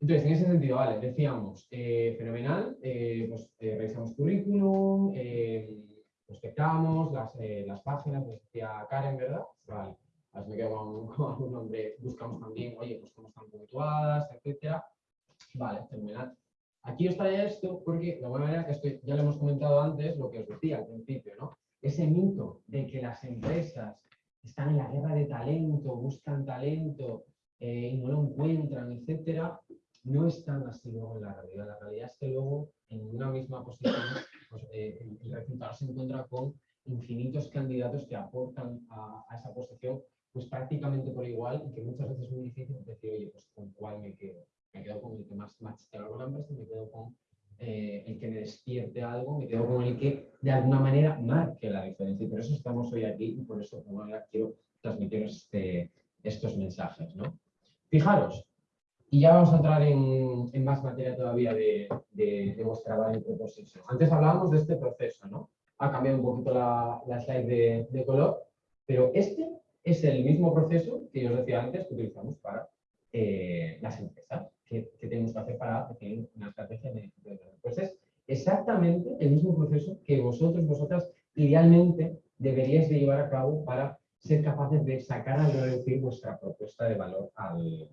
Entonces, en ese sentido, vale, decíamos, eh, fenomenal, eh, pues revisamos currículum, prospectamos las, las páginas, decía Karen, ¿verdad? Vale, las me quedo con, con algún nombre, buscamos también, oye, pues cómo están puntuadas, etcétera. Vale, fenomenal. Aquí os traía esto porque, de alguna manera, esto ya lo hemos comentado antes, lo que os decía al principio, ¿no? Ese mito de que las empresas están en la guerra de talento, buscan talento eh, y no lo encuentran, no es tan así luego en la realidad. La realidad es que luego en una misma posición pues, eh, el, resultado se encuentra con infinitos candidatos que aportan a, esa posición pues prácticamente por igual y que muchas veces es muy difícil decir, oye, pues con cuál me quedo. Me quedo con el que más match con la empresa, me quedo con eh, el que me despierte algo, me quedo con el que de alguna manera marque la diferencia. Y por eso estamos hoy aquí y por eso de alguna quiero transmitiros este- estos mensajes. ¿no? Fijaros, Y ya vamos a entrar en, más materia todavía de, de, de vuestra value proposition. Antes hablábamos de este proceso, ¿no? Ha cambiado un poquito la, slide de, color, pero este es el mismo proceso que yo os decía antes que utilizamos para eh, las empresas, que, que, tenemos que hacer para definir una estrategia de, Pues es exactamente el mismo proceso que vosotros, vosotras, idealmente deberíais de llevar a cabo para ser capaces de sacar a reducir vuestra propuesta de valor al,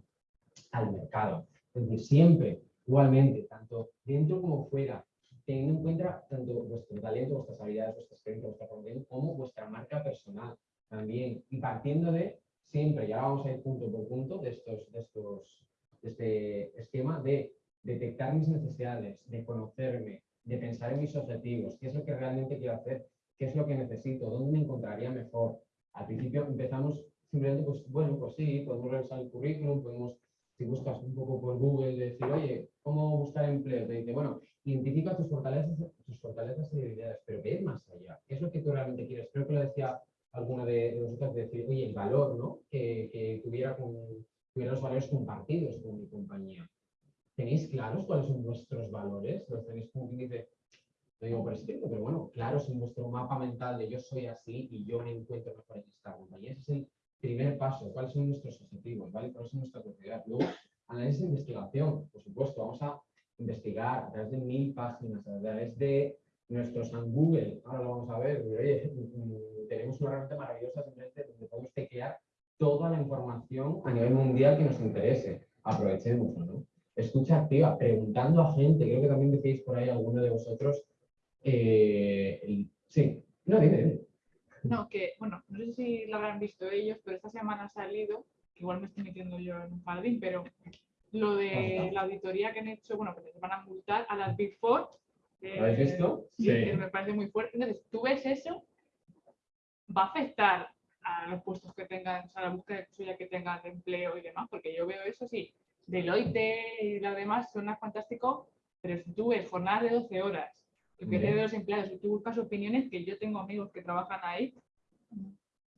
al mercado. Es decir, siempre, igualmente, tanto dentro como fuera, teniendo en cuenta tanto vuestro talento, vuestras habilidades, vuestra experiencia, vuestra formación, como vuestra marca personal también. Y partiendo de siempre, ya vamos a ir punto por punto de, estos, de, estos, de este esquema de detectar mis necesidades, de conocerme, de pensar en mis objetivos, qué es lo que realmente quiero hacer, qué es lo que necesito, dónde me encontraría mejor. Al principio empezamos simplemente, pues bueno, pues sí, podemos revisar el currículum, podemos si buscas un poco por Google, decir, oye, ¿cómo buscar empleo? Te dice, bueno, identifica tus fortalezas, tus fortalezas y debilidades, pero ve más allá. ¿Qué es lo que tú realmente quieres? Creo que lo decía alguna de, de vosotras, decir, oye, el valor, ¿no? Que, que tuviera, con, tuviera los valores compartidos con mi compañía. ¿Tenéis claros cuáles son vuestros valores? ¿Los tenéis como quien dice, no digo por escrito, pero bueno, claros en vuestro mapa mental de yo soy así y yo me encuentro mejor en esta compañía? Ese es el primer paso, cuáles son nuestros objetivos, ¿vale? ¿Cuál es nuestra prioridad? Luego, análisis de investigación, por supuesto, vamos a investigar a través de mil páginas, a través de nuestros en Google, ahora lo vamos a ver, oye, tenemos una herramienta maravillosa simplemente donde podemos teclear toda la información a nivel mundial que nos interese. Aprovechémoslo, ¿no? Escucha activa, preguntando a gente, creo que también decís por ahí alguno de vosotros, eh, sí, no, dime. No, que, bueno, no sé si lo habrán visto ellos, pero esta semana ha salido, que igual me estoy metiendo yo en un jardín, pero lo de la auditoría que han hecho, bueno, que les van a multar a las Big Four. Eh, ¿Lo habéis visto? Sí, sí. Que me parece muy fuerte. Entonces, tú ves eso, va a afectar a los puestos que tengan, o sea, a la búsqueda suya que tengan de empleo y demás, porque yo veo eso, sí, Deloitte y lo demás son fantásticos, pero si tú ves jornadas de 12 horas, que pierde de los empleados y tú buscas opiniones, que yo tengo amigos que trabajan ahí,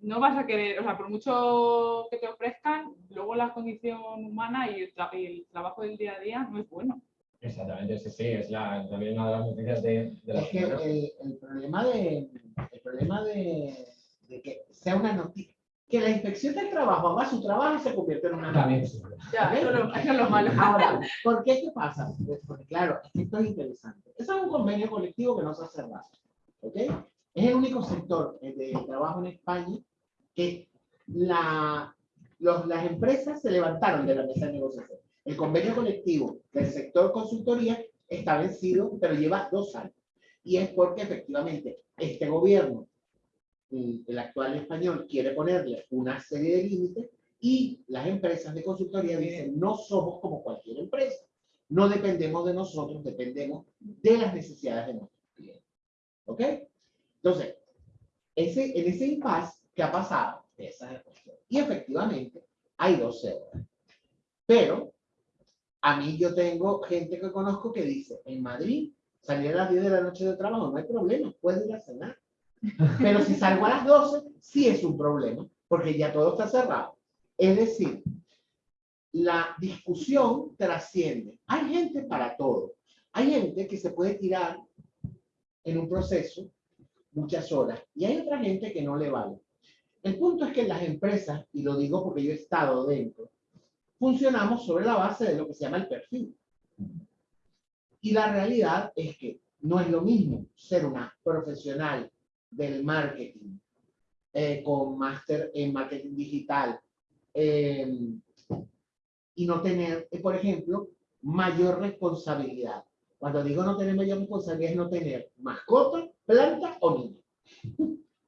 no vas a querer, o sea, por mucho que te ofrezcan, luego la condición humana y el, tra y el trabajo del día a día no es bueno. Exactamente, sí, sí, es la, también una de las noticias de, de la Es que el, el, problema de, el problema de, de que sea una noticia, que la inspección del trabajo haga su trabajo y se convierte en una También. Ya, eso, es lo, eso es lo malo. Ahora, ¿por qué? ¿Qué pasa? Pues porque claro, esto es interesante. Eso es un convenio colectivo que no se ha cerrado. ¿Ok? Es el único sector eh, de trabajo en España que la, los, las empresas se levantaron de la mesa de negociación. El convenio colectivo del sector consultoría está vencido, pero lleva dos años. Y es porque efectivamente este gobierno, el actual español, quiere ponerle una serie de límites y las empresas de consultoría dicen, no somos como cualquier empresa. No dependemos de nosotros, dependemos de las necesidades de nuestros clientes. ¿Ok? Entonces, ese, en ese impasse, ¿qué ha pasado? Esa es la cuestión. Y efectivamente, hay 12 horas. Pero, a mí yo tengo gente que conozco que dice, en Madrid, salir a las 10 de la noche de trabajo, no hay problema, puedes ir a cenar. Pero si salgo a las 12, sí es un problema, porque ya todo está cerrado. Es decir, la discusión trasciende. Hay gente para todo. Hay gente que se puede tirar en un proceso muchas horas y hay otra gente que no le vale. El punto es que las empresas, y lo digo porque yo he estado dentro, funcionamos sobre la base de lo que se llama el perfil. Y la realidad es que no es lo mismo ser una profesional del marketing eh, con máster en marketing digital eh, y no tener, eh, por ejemplo, mayor responsabilidad. Cuando digo no tener mayor responsabilidad es no tener mascota, planta o niño.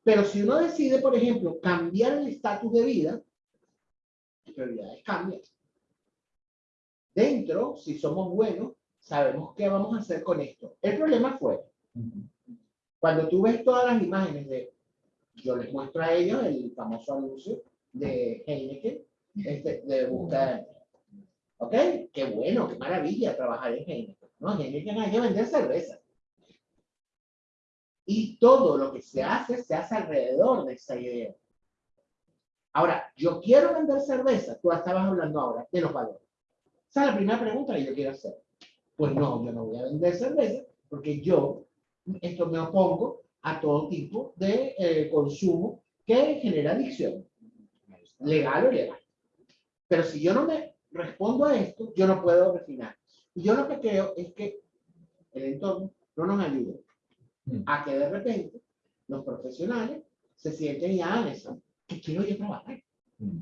Pero si uno decide, por ejemplo, cambiar el estatus de vida, las prioridades cambian. Dentro, si somos buenos, sabemos qué vamos a hacer con esto. El problema fue, cuando tú ves todas las imágenes de, yo les muestro a ellos el famoso anuncio de Heineken, este, de buscar, ¿ok? Qué bueno, qué maravilla trabajar en Heineken. No, Heineken hay que vender cerveza. Y todo lo que se hace, se hace alrededor de esa idea. Ahora, yo quiero vender cerveza, tú estabas hablando ahora de los valores. Esa es la primera pregunta que yo quiero hacer. Pues no, yo no voy a vender cerveza porque yo esto me opongo a todo tipo de eh, consumo que genera adicción, legal o ilegal. Pero si yo no me respondo a esto, yo no puedo refinar. Y yo lo que creo es que el entorno no nos ayuda Mm. a que de repente los profesionales se sienten ya en eso, que quiero yo trabajar. Mm.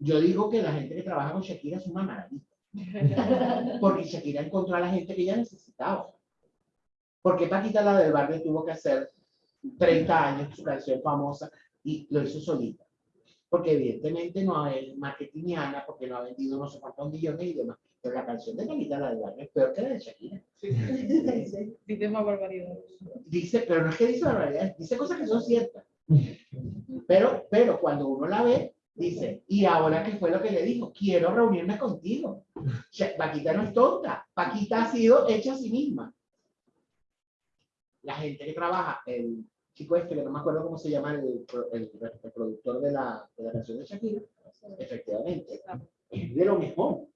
Yo digo que la gente que trabaja con Shakira es una maravilla, porque Shakira encontró a la gente que ella necesitaba. Porque Paquita, la del barrio, tuvo que hacer 30 años su canción famosa y lo hizo solita. Porque evidentemente no es marketingiana, porque no ha vendido no sé cuántos millones y demás. Pero la canción de Paquita, la del barrio, es peor que la de Shakira. Dices más barbaridades. Dice, pero no es que dice barbaridades, dice cosas que son ciertas. Pero, pero cuando uno la ve, dice, y ahora qué fue lo que le dijo, quiero reunirme contigo. Paquita no es tonta, Paquita ha sido hecha a sí misma. La gente que trabaja, el chico este, que no me acuerdo cómo se llama, el, el, el productor de la, de la canción de Shakira, efectivamente, es de lo mejor.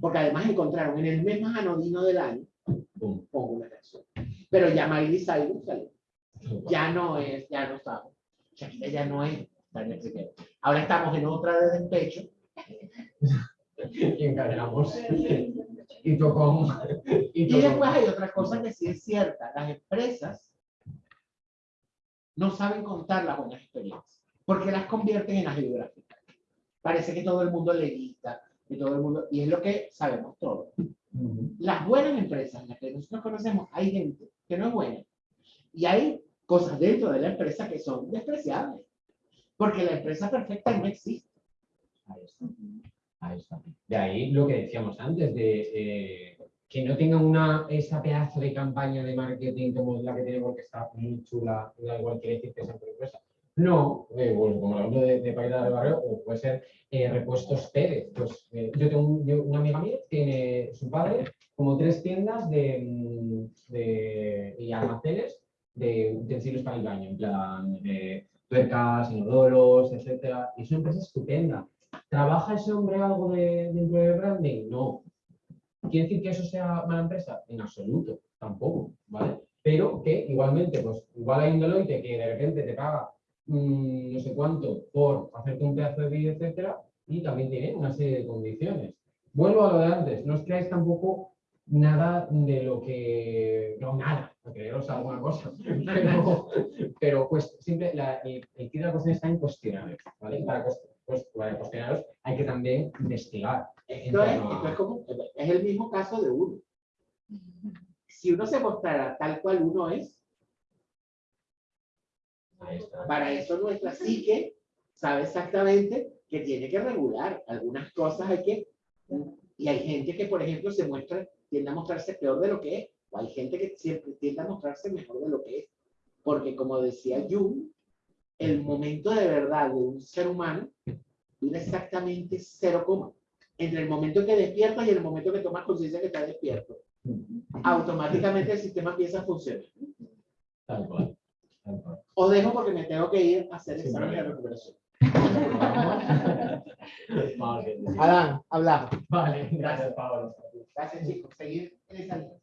Porque además encontraron en el mes más anodino del año, Pum. pongo una canción. Pero ya Miley Cyrus salió ya no es, ya no estamos. Shakira ya no es. Ahora estamos en otra de despecho. Y encadenamos. Y tocó. Y Y después hay otra cosa que sí es cierta. Las empresas no saben contar las buenas experiencias, porque las convierten en geográficas. Parece que todo el mundo le gusta, que todo el mundo, y es lo que sabemos todos. Las buenas empresas, las que nosotros conocemos, hay gente que no es buena. Y hay cosas dentro de la empresa que son despreciables. Porque la empresa perfecta no existe. De ahí lo que decíamos antes, de eh, que no tenga una, esa pedazo de campaña de marketing como la que tiene porque está muy chula, da igual quiere decir que sea empresa. No, eh, bueno, como ejemplo de, de Paquita del Barrio, o puede ser eh, Repuestos Pérez. Pues, eh, yo tengo una amiga mía, tiene su padre como tres tiendas de, mm, de- y almacenes de utensilios para el baño, en plan de tuercas, inodoros, etcétera. Y es una empresa estupenda. ¿Trabaja ese hombre algo de, dentro del branding? No. ¿Quiere decir que eso sea mala empresa? En absoluto, tampoco, ¿vale? Pero que igualmente, pues igual hay un Deloitte que de repente te paga mm, no sé cuánto por hacerte un pedazo de vídeo, etcétera, y también tiene una serie de condiciones. Vuelvo a lo de antes, no os creáis tampoco nada de lo que... No, nada, no creeros alguna cosa, pero, pues siempre la, el, el kit de la cuestión está en cuestionarios, ¿vale? Para, pues, cuestionarios hay que también investigar. Esto es, esto es como, es el mismo caso de uno. Si uno se mostrara tal cual uno es, para eso nuestra psique sabe exactamente que tiene que regular. Algunas cosas hay que... Y hay gente que, por ejemplo, se muestra, tiende a mostrarse peor de lo que es, o hay gente que siempre tiende a mostrarse mejor de lo que es. Porque como decía Jung, el momento de verdad de un ser humano dura exactamente cero coma. Entre el momento que despiertas y el momento que tomas conciencia que está despierto. Automáticamente el sistema empieza a funcionar. Tal cual. Tal cual. Os dejo porque me tengo que ir a hacer Sin exámenes de recuperación. Adán, hablamos. Vale, gracias, Pablo. Gracias, chicos. Seguir en esa línea.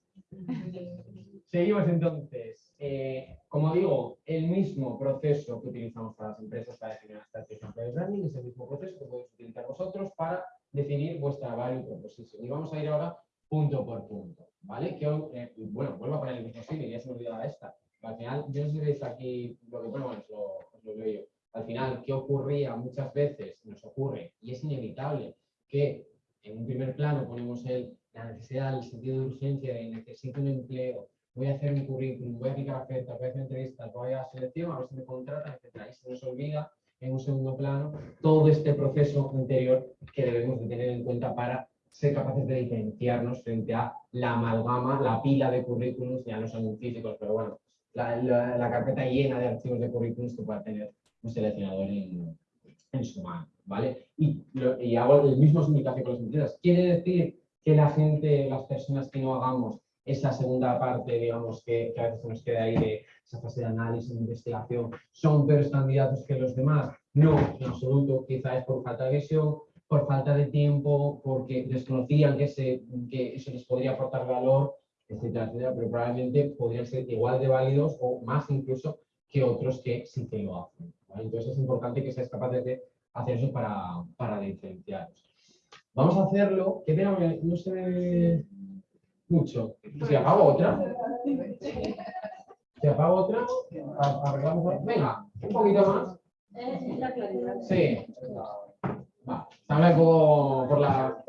Seguimos entonces. Eh, como digo, el mismo proceso que utilizamos para las empresas para definir estrategia de branding es el mismo proceso que podéis utilizar vosotros para definir vuestra value proposition. Y vamos a ir ahora punto por punto, ¿vale? Que, eh, bueno, vuelvo a poner el mismo símil, ya se me olvidaba esta. Al final, yo no sé si veis aquí lo que bueno, bueno, os lo, os leo yo. Al final, ¿qué ocurría muchas veces? Nos ocurre, y es inevitable, que en un primer plano ponemos el, la necesidad, el sentido de urgencia de necesito un empleo, voy a hacer mi currículum, voy a aplicar ofertas, voy a hacer entrevistas, voy a selección, a ver si me contratan, etc. Y se nos olvida en un segundo plano todo este proceso anterior que debemos de tener en cuenta para ser capaces de diferenciarnos frente a la amalgama, la pila de currículums, ya no son físicos, pero bueno, la, la- la carpeta llena de archivos de currículums que pueda tener un seleccionador en, en su mano, ¿vale? Y, lo- y hago el mismo significado con las empresas. Quiere decir que la gente, las personas que no hagamos esa segunda parte, digamos, que, a veces nos queda ahí de esa fase de análisis, de investigación, son peores candidatos que los demás. No, en absoluto, quizá es por falta de visión, por falta de tiempo, porque desconocían que, se, que eso les podría aportar valor, etcétera, etcétera, pero probablemente podrían ser igual de válidos o más incluso que otros que sí que lo hacen. Entonces es importante que seáis capaces de hacer eso para, para diferenciaros. Vamos a hacerlo, que que no se mucho. Si apago otra, si apago otra, arreglamos. Venga, un poquito más. Sí. Va, estamos como por la.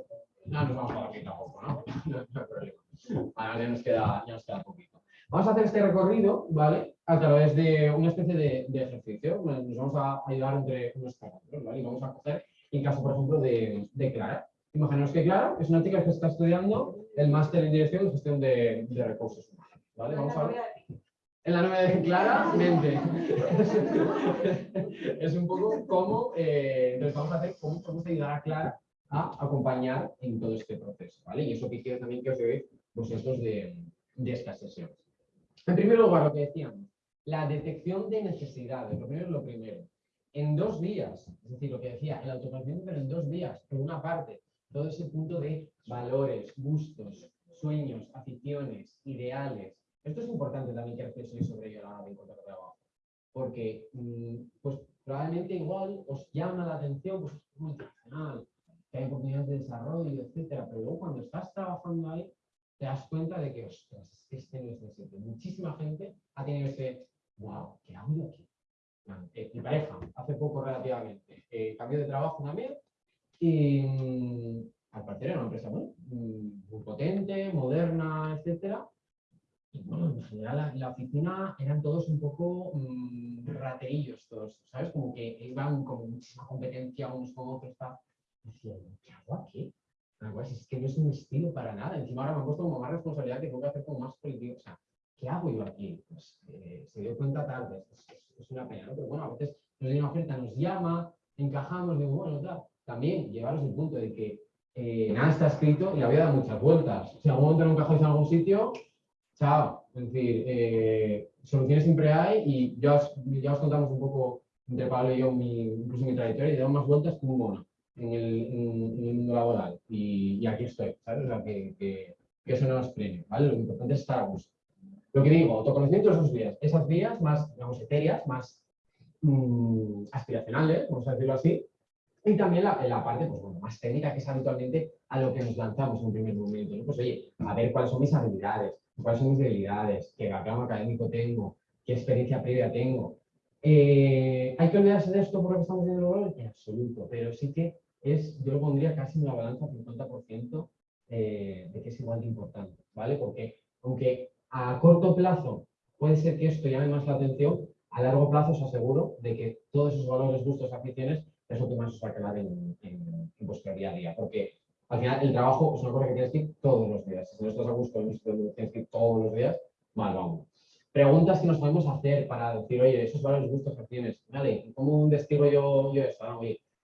No nos vamos por aquí tampoco, ¿no? No, no hay problema. Vale, ya nos queda, ya nos queda poquito. Vamos a hacer este recorrido, ¿vale? A través de una especie de, de ejercicio. Nos vamos a ayudar entre unos parámetros, ¿vale? Y vamos a coger el caso, por ejemplo, de, de Clara. Imaginaos que Clara es una chica que está estudiando el máster en dirección y gestión de, de recursos humanos, ¿vale? Vamos a ver. En la novia de claramente. es un poco cómo, eh, entonces vamos a hacer cómo podemos ayudar a Clara a acompañar en todo este proceso, ¿vale? Y eso que quiero también que os llevéis vosotros de, de esta sesión. En primer lugar, lo que decíamos, la detección de necesidades, lo primero es lo primero. En dos días, es decir, lo que decía, el autoconocimiento, pero en dos días, por una parte, todo ese punto de valores, gustos, sueños, aficiones, ideales. Esto es importante también que reflexionéis sobre ello a la hora de encontrar trabajo. Porque, mm, pues probablemente igual os llama la atención, pues es multinacional, que hay oportunidades de desarrollo, etcétera, pero luego cuando estás trabajando ahí, te das cuenta de que, ostras, este no es mi sitio. Muchísima gente ha tenido ese, wow, ¿qué hago yo aquí? Eh, mi pareja, hace poco relativamente, eh, cambió de trabajo también y mm, al parecer era una empresa muy, muy potente, moderna, etcétera. Y bueno, en general la, la oficina eran todos un poco mm, raterillos todos, ¿sabes? Como que iban con muchísima competencia unos con otros. tal. Y decía, ¿qué hago aquí? Pues es que no es un estilo para nada. Encima ahora me han puesto como más responsabilidad que tengo que hacer como más político. O sea, ¿qué hago yo aquí? Pues eh, se dio cuenta tarde. Es, es- es una pena, ¿no? Pero bueno, a veces nos viene una oferta, nos llama, encajamos, digo, bueno, tal. También llevaros el punto de que eh, nada está escrito y la vida da muchas vueltas. Si algún momento no encajáis en algún sitio, chao. Es decir, eh, soluciones siempre hay y ya os, ya os contamos un poco entre Pablo y yo incluso mi trayectoria y damos más vueltas que un mono en el, mundo laboral. Y, aquí estoy, ¿sabes? O sea, que, que, eso no nos frene, ¿vale? Lo importante es estar a gusto. Lo que digo, autoconocimiento esos vías. Esas vías más, digamos, etéreas, más mm, aspiracionales, vamos a decirlo así, y también la, la parte pues, bueno, más técnica, que es habitualmente a lo que nos lanzamos en un primer momento. ¿no? Pues oye, a ver cuáles son mis habilidades, cuáles son mis debilidades, qué background académico tengo, qué experiencia previa tengo. Eh, ¿Hay que olvidarse de esto por lo que estamos viendo ahora? En absoluto, pero sí que es, yo lo pondría casi en una balanza 50% eh, de que es igual de importante, ¿vale? Porque aunque a corto plazo puede ser que esto llame más la atención, a largo plazo os aseguro de que todos esos valores, gustos, aficiones es lo que más os va a quedar en, en- en día a día. Porque al final el trabajo es una cosa que tienes que ir todos los días. Si no estás a gusto tienes que ir todos los días, mal vamos. Preguntas que nos podemos hacer para decir, oye, esos valores, gustos, aficiones, vale, ¿cómo investigo yo, yo esto? Ah,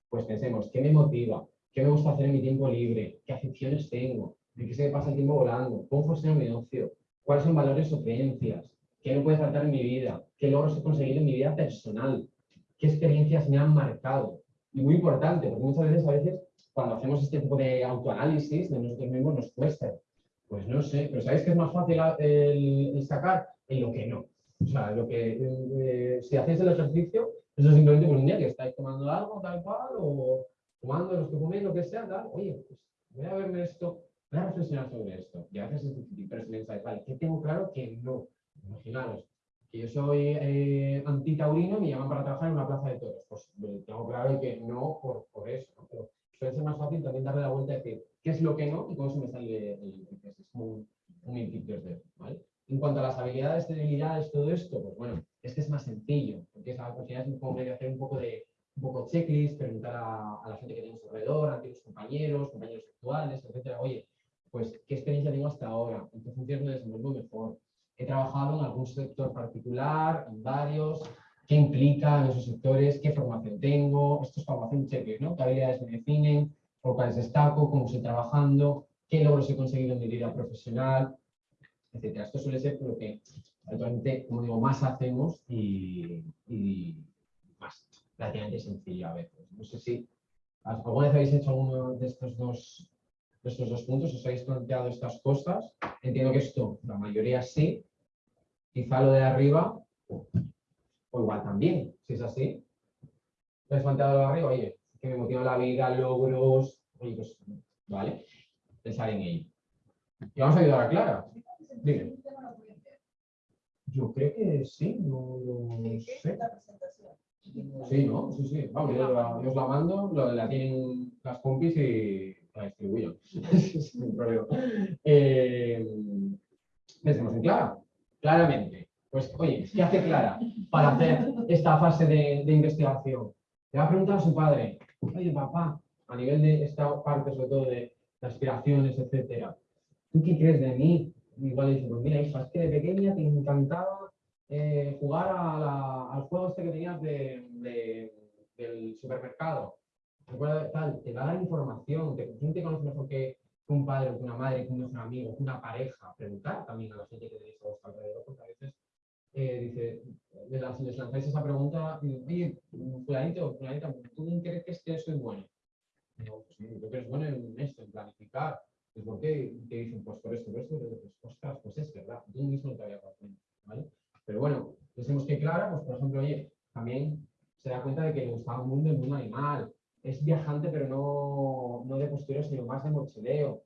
pues pensemos, ¿qué me motiva? ¿Qué me gusta hacer en mi tiempo libre? ¿Qué aficiones tengo? ¿De qué se me pasa el tiempo volando? ¿Cómo funciona mi negocio? ¿Cuáles son valores o creencias? ¿Qué me puede faltar en mi vida? ¿Qué logros he conseguido en mi vida personal? ¿Qué experiencias me han marcado? Y muy importante, porque muchas veces, a veces, cuando hacemos este tipo de autoanálisis de nosotros mismos, nos cuesta. Pues no sé, pero ¿sabéis que es más fácil a- el, sacar? En lo que no. O sea, lo que, eh, si hacéis el ejercicio, eso es simplemente por un día que estáis tomando algo, tal cual, o tomando lo que coméis, lo que sea, tal. Oye, pues voy a verme esto, voy a reflexionar sobre esto. Y a veces es difícil, pero si pensáis, vale, ¿qué tengo claro que no? Imaginaros, que yo soy eh, antitaurino y me llaman para trabajar en una plaza de toros. Pues tengo claro que no por, por eso. Pero suele ser más fácil también darle la vuelta y decir qué es lo que no y cómo se me sale el. Es un, un input 2D, ¿vale? En cuanto a las habilidades, debilidades, todo esto, pues bueno, es que es más sencillo, porque es, al es como medio hacer un poco de un poco checklist, preguntar a, a la gente que tienes alrededor, a antiguos compañeros, compañeros actuales, etcétera, oye, pues, ¿qué experiencia tengo hasta ahora? ¿En qué funciones me desenvuelvo mejor? He trabajado en algún sector particular, en varios, qué implica en esos sectores, qué formación tengo, esto es formación checklist, ¿no? ¿Qué habilidades me definen, por cuáles destaco, cómo estoy trabajando, qué logros he conseguido en mi vida profesional, etcétera. Esto suele ser lo que habitualmente, como digo, más hacemos y, y más relativamente sencillo a veces. No sé si ¿Alguna vez habéis hecho alguno de estos dos, estos dos puntos? ¿Os habéis planteado estas cosas? Entiendo que esto, la mayoría sí. Quizá lo de arriba, o igual también, si es así. ¿Os habéis planteado lo de arriba? Oye, que me motiva la vida, logros. Oye, pues, vale, pensar en ello. Y vamos a ayudar a Clara. Yo creo que sí, no lo sé. Sí, ¿no? Sí, sí. Vamos, yo, la- os la mando, lo- la tienen las compis y la distribuyo. Sin problema. Eh, en Clara. Claramente. Pues, oye, ¿qué hace Clara para hacer esta fase de, de investigación? Le va a preguntar a su padre, oye, papá, a nivel de esta parte, sobre todo de, aspiraciones, etcétera, ¿tú qué crees de mí? Igual le dice, pues mira, hija, es que de pequeña te encantaba eh, jugar al juego este que tenías de- del supermercado. Te va a dar información, te, ¿quién te conoce mejor que un padre, que una madre, que un amigo, que una pareja? Preguntar también a la gente que tenéis a vuestro alrededor, porque a veces eh, dice, les, lanz- les lanzáis esa pregunta, oye, fulanito, fulanita, ¿tú crees que soy bueno? No, pues yo creo es bueno en esto, en planificar. Pues, ¿Por qué? Te dicen, pues por esto, por esto. Pues, ostras, pues es verdad, tú mismo no te había cuenta, ¿vale? Pero bueno, decimos que Clara, pues por ejemplo, oye, también se da cuenta de que le gustaba el mundo, el mundo animal. Es viajante, pero no, no de postureo, sino más de mochileo.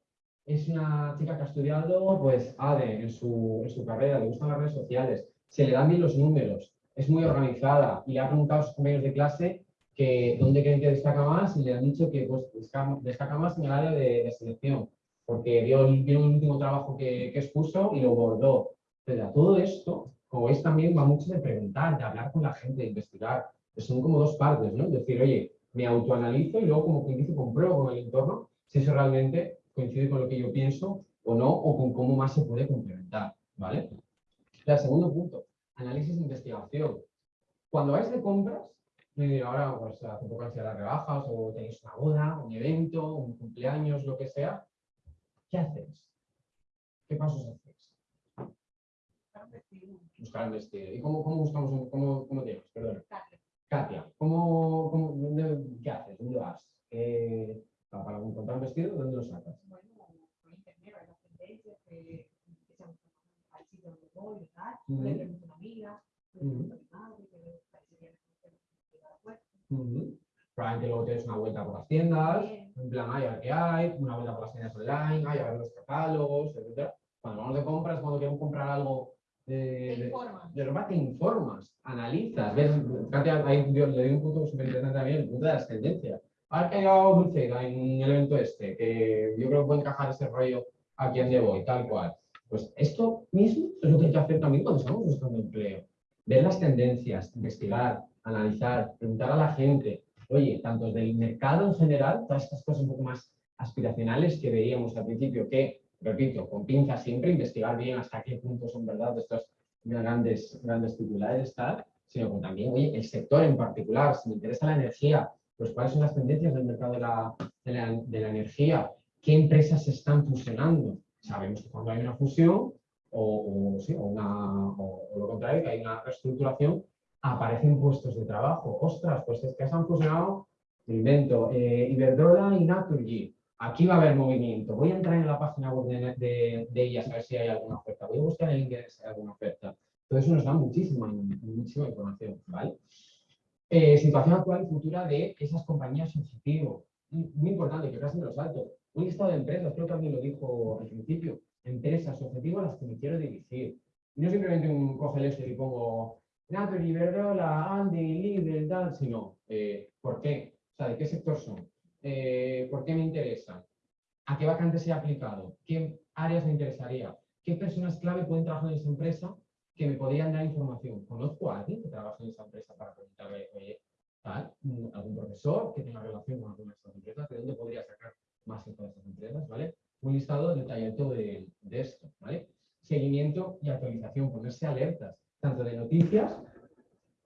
Es una chica que ha estudiado, pues, ADE en su, en su carrera, le gustan las redes sociales, se le dan bien los números, es muy organizada y le ha preguntado a sus compañeros de clase que dónde creen que destaca más y le han dicho que pues, destaca, más en el área de, selección, porque vio, vio el último trabajo que, que expuso y lo bordó. Pero a todo esto, como veis, también va mucho de preguntar, de hablar con la gente, de investigar. Son como dos partes, ¿no? Decir, oye, me autoanalizo y luego, como quien dice, compruebo con el entorno si eso realmente coincide con lo que yo pienso o no, o con cómo más se puede complementar, ¿vale? El segundo punto, análisis de investigación. Cuando vais de compras, ahora pues, hace poco han sido las rebajas o tenéis una boda, un evento, un cumpleaños, lo que sea, ¿qué hacéis? ¿Qué pasos hacéis? Buscar un vestido. ¿Y cómo, cómo buscamos un, cómo, cómo te llamas? Perdona. Katia, ¿cómo, cómo, dónde- ¿qué haces? ¿Dónde vas? ¿Qué- para, encontrar un vestido, ¿dónde lo sacas? bueno, por internet, hay las tendencias que al sitio donde voy tal, le pregunto a una amiga, le pregunto a mi madre, que me parecería que me la. Ujú. Probablemente luego tienes una vuelta por las tiendas, en plan, ay, a ver qué hay, una vuelta por las tiendas online, ay, a ver los catálogos, etc. Cuando vamos de compras, cuando queremos comprar algo de, de, ropa, te informas, analizas, ves, ahí yo le di un punto súper interesante también, el punto de las tendencias. A ver qué ha llegado Dulceida en el evento este, que yo creo que puede encajar ese rollo aquí donde voy, tal cual. Pues esto mismo es lo que hay que hacer también cuando estamos buscando empleo. Ver las tendencias, investigar, analizar, preguntar a la gente, oye, tanto del mercado en general, todas estas cosas un poco más aspiracionales que veíamos al principio, que, repito, con pinzas siempre, investigar bien hasta qué punto son verdad estos grandes, grandes titulares, tal, sino que también, oye, el sector en particular, si me interesa la energía, pues cuáles son las tendencias del mercado de la, de la, energía, qué empresas están fusionando. Sabemos que cuando hay una fusión, o, sí, o una, o- lo contrario, que hay una reestructuración, aparecen puestos de trabajo. Ostras, pues es que se han fusionado, invento, eh, Iberdrola y Naturgy. Aquí va a haber movimiento. Voy a entrar en la página web de, de- ellas a ver si hay alguna oferta. Voy a buscar en inglés si hay alguna oferta. Todo eso nos da muchísima, muchísima información, ¿vale? Eh, situación actual y futura de esas compañías objetivo. Muy importante, que casi me lo salto. Un listado de empresas, creo que alguien lo dijo al principio. Empresas objetivo a las que me quiero dirigir. No simplemente un coge el Excel y pongo Nature, Iberdrola, Andy, Lidl, tal, sino eh, ¿por qué? O sea, ¿de qué sector son? Eh, ¿Por qué me interesa? ¿A qué vacantes he aplicado? ¿Qué áreas me interesaría? ¿Qué personas clave pueden trabajar en esa empresa que me podrían dar información? ¿Conozco a alguien que trabaje en esa empresa para preguntarle, oye, tal, mm, algún profesor que tenga relación con alguna de estas empresas? ¿De dónde podría sacar más info de estas empresas? ¿Vale? Un listado detallado de, de esto, ¿vale? Seguimiento y actualización, ponerse alertas, tanto de noticias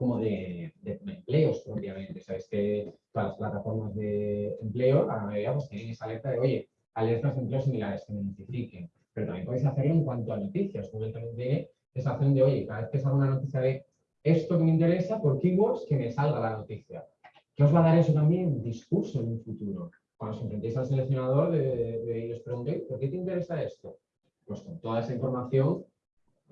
como de, empleos propiamente. Sabes que todas las plataformas de empleo, a la mayoría, pues tienen esa alerta de, oye, alertas de empleos similares que me notifiquen. Pero también podéis hacerlo en cuanto a noticias. Google también tiene esa acción de, oye, cada vez que salga una noticia de esto que me interesa, por keywords, que me salga la noticia. ¿Qué os va a dar eso también? Discurso en un futuro. Cuando os enfrentéis al seleccionador de- y os preguntéis, ¿por qué te interesa esto? Pues con toda esa información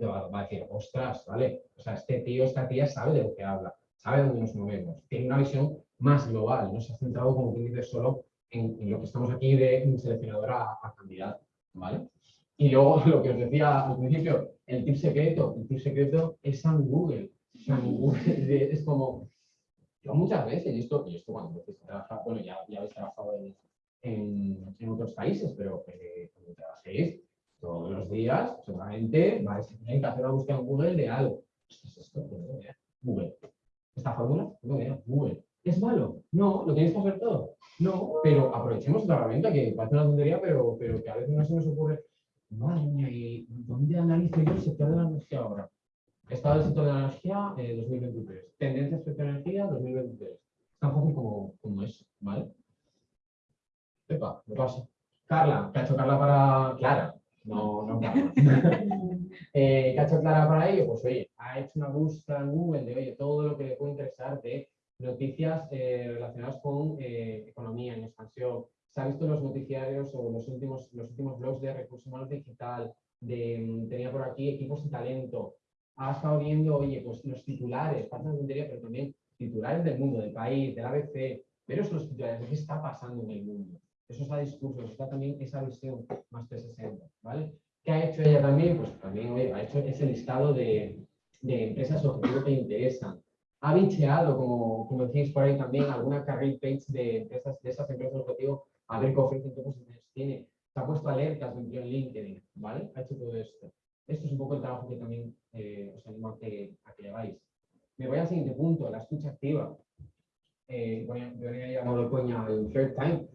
va, a decir, ostras, ¿vale? O sea, este tío, esta tía sabe de lo que habla, sabe dónde nos movemos, tiene una visión más global, no se ha centrado, como quien dice, solo en, lo que estamos aquí de un seleccionador a, a candidato, ¿vale? Y luego lo que os decía al principio, el tip secreto, el tip secreto es San Google. Es como, yo muchas veces, y esto, y esto cuando empecéis a trabajar, bueno, ya, ya habéis trabajado en, en, en otros países, pero eh, cuando trabajéis todos los días, seguramente vais a tener que hacer una búsqueda en Google de algo. ¿Qué es esto? Google. ¿Esta fórmula? Google. ¿Es malo? No, lo tenéis que hacer todo. No, pero aprovechemos esta herramienta que parece una tontería, pero, pero que a veces no se nos ocurre. Madre mía, ¿y dónde analizo yo el sector de la energía ahora? Estado del sector de la energía eh, 2023. Tendencias del sector de energía 2023. Es tan fácil como, como eso, ¿vale? Epa, me pasa. Carla, ¿qué ha hecho Carla para Clara? No, no eh, ¿Qué ha hecho Clara para ello? Pues oye, ha hecho una búsqueda en Google de oye, todo lo que le puede interesar de noticias eh, relacionadas con eh, economía en expansión. Se ha visto los noticiarios o los últimos, los últimos blogs de recursos humanos digital, de, mm, tenía por aquí equipos y talento. Ha estado viendo, oye, pues los titulares, parece una tontería, pero también titulares del mundo, del país, del ABC, pero son los titulares de qué está pasando en el mundo. Eso está discurso, está también esa visión más 360, ¿vale? ¿Qué ha hecho ella también? Pues también oye, ha hecho ese listado de, de empresas objetivo que interesan. Ha bicheado, como, como decís por ahí también, alguna career page de empresas, de esas empresas objetivo, a ver qué ofrecen, qué posiciones tiene. Se ha puesto alertas de en LinkedIn, ¿vale? Ha hecho todo esto. Esto es un poco el trabajo que también eh, os animo a que, a que hagáis. Me voy al siguiente punto, la escucha activa. Eh, voy a, voy a de coña el third time.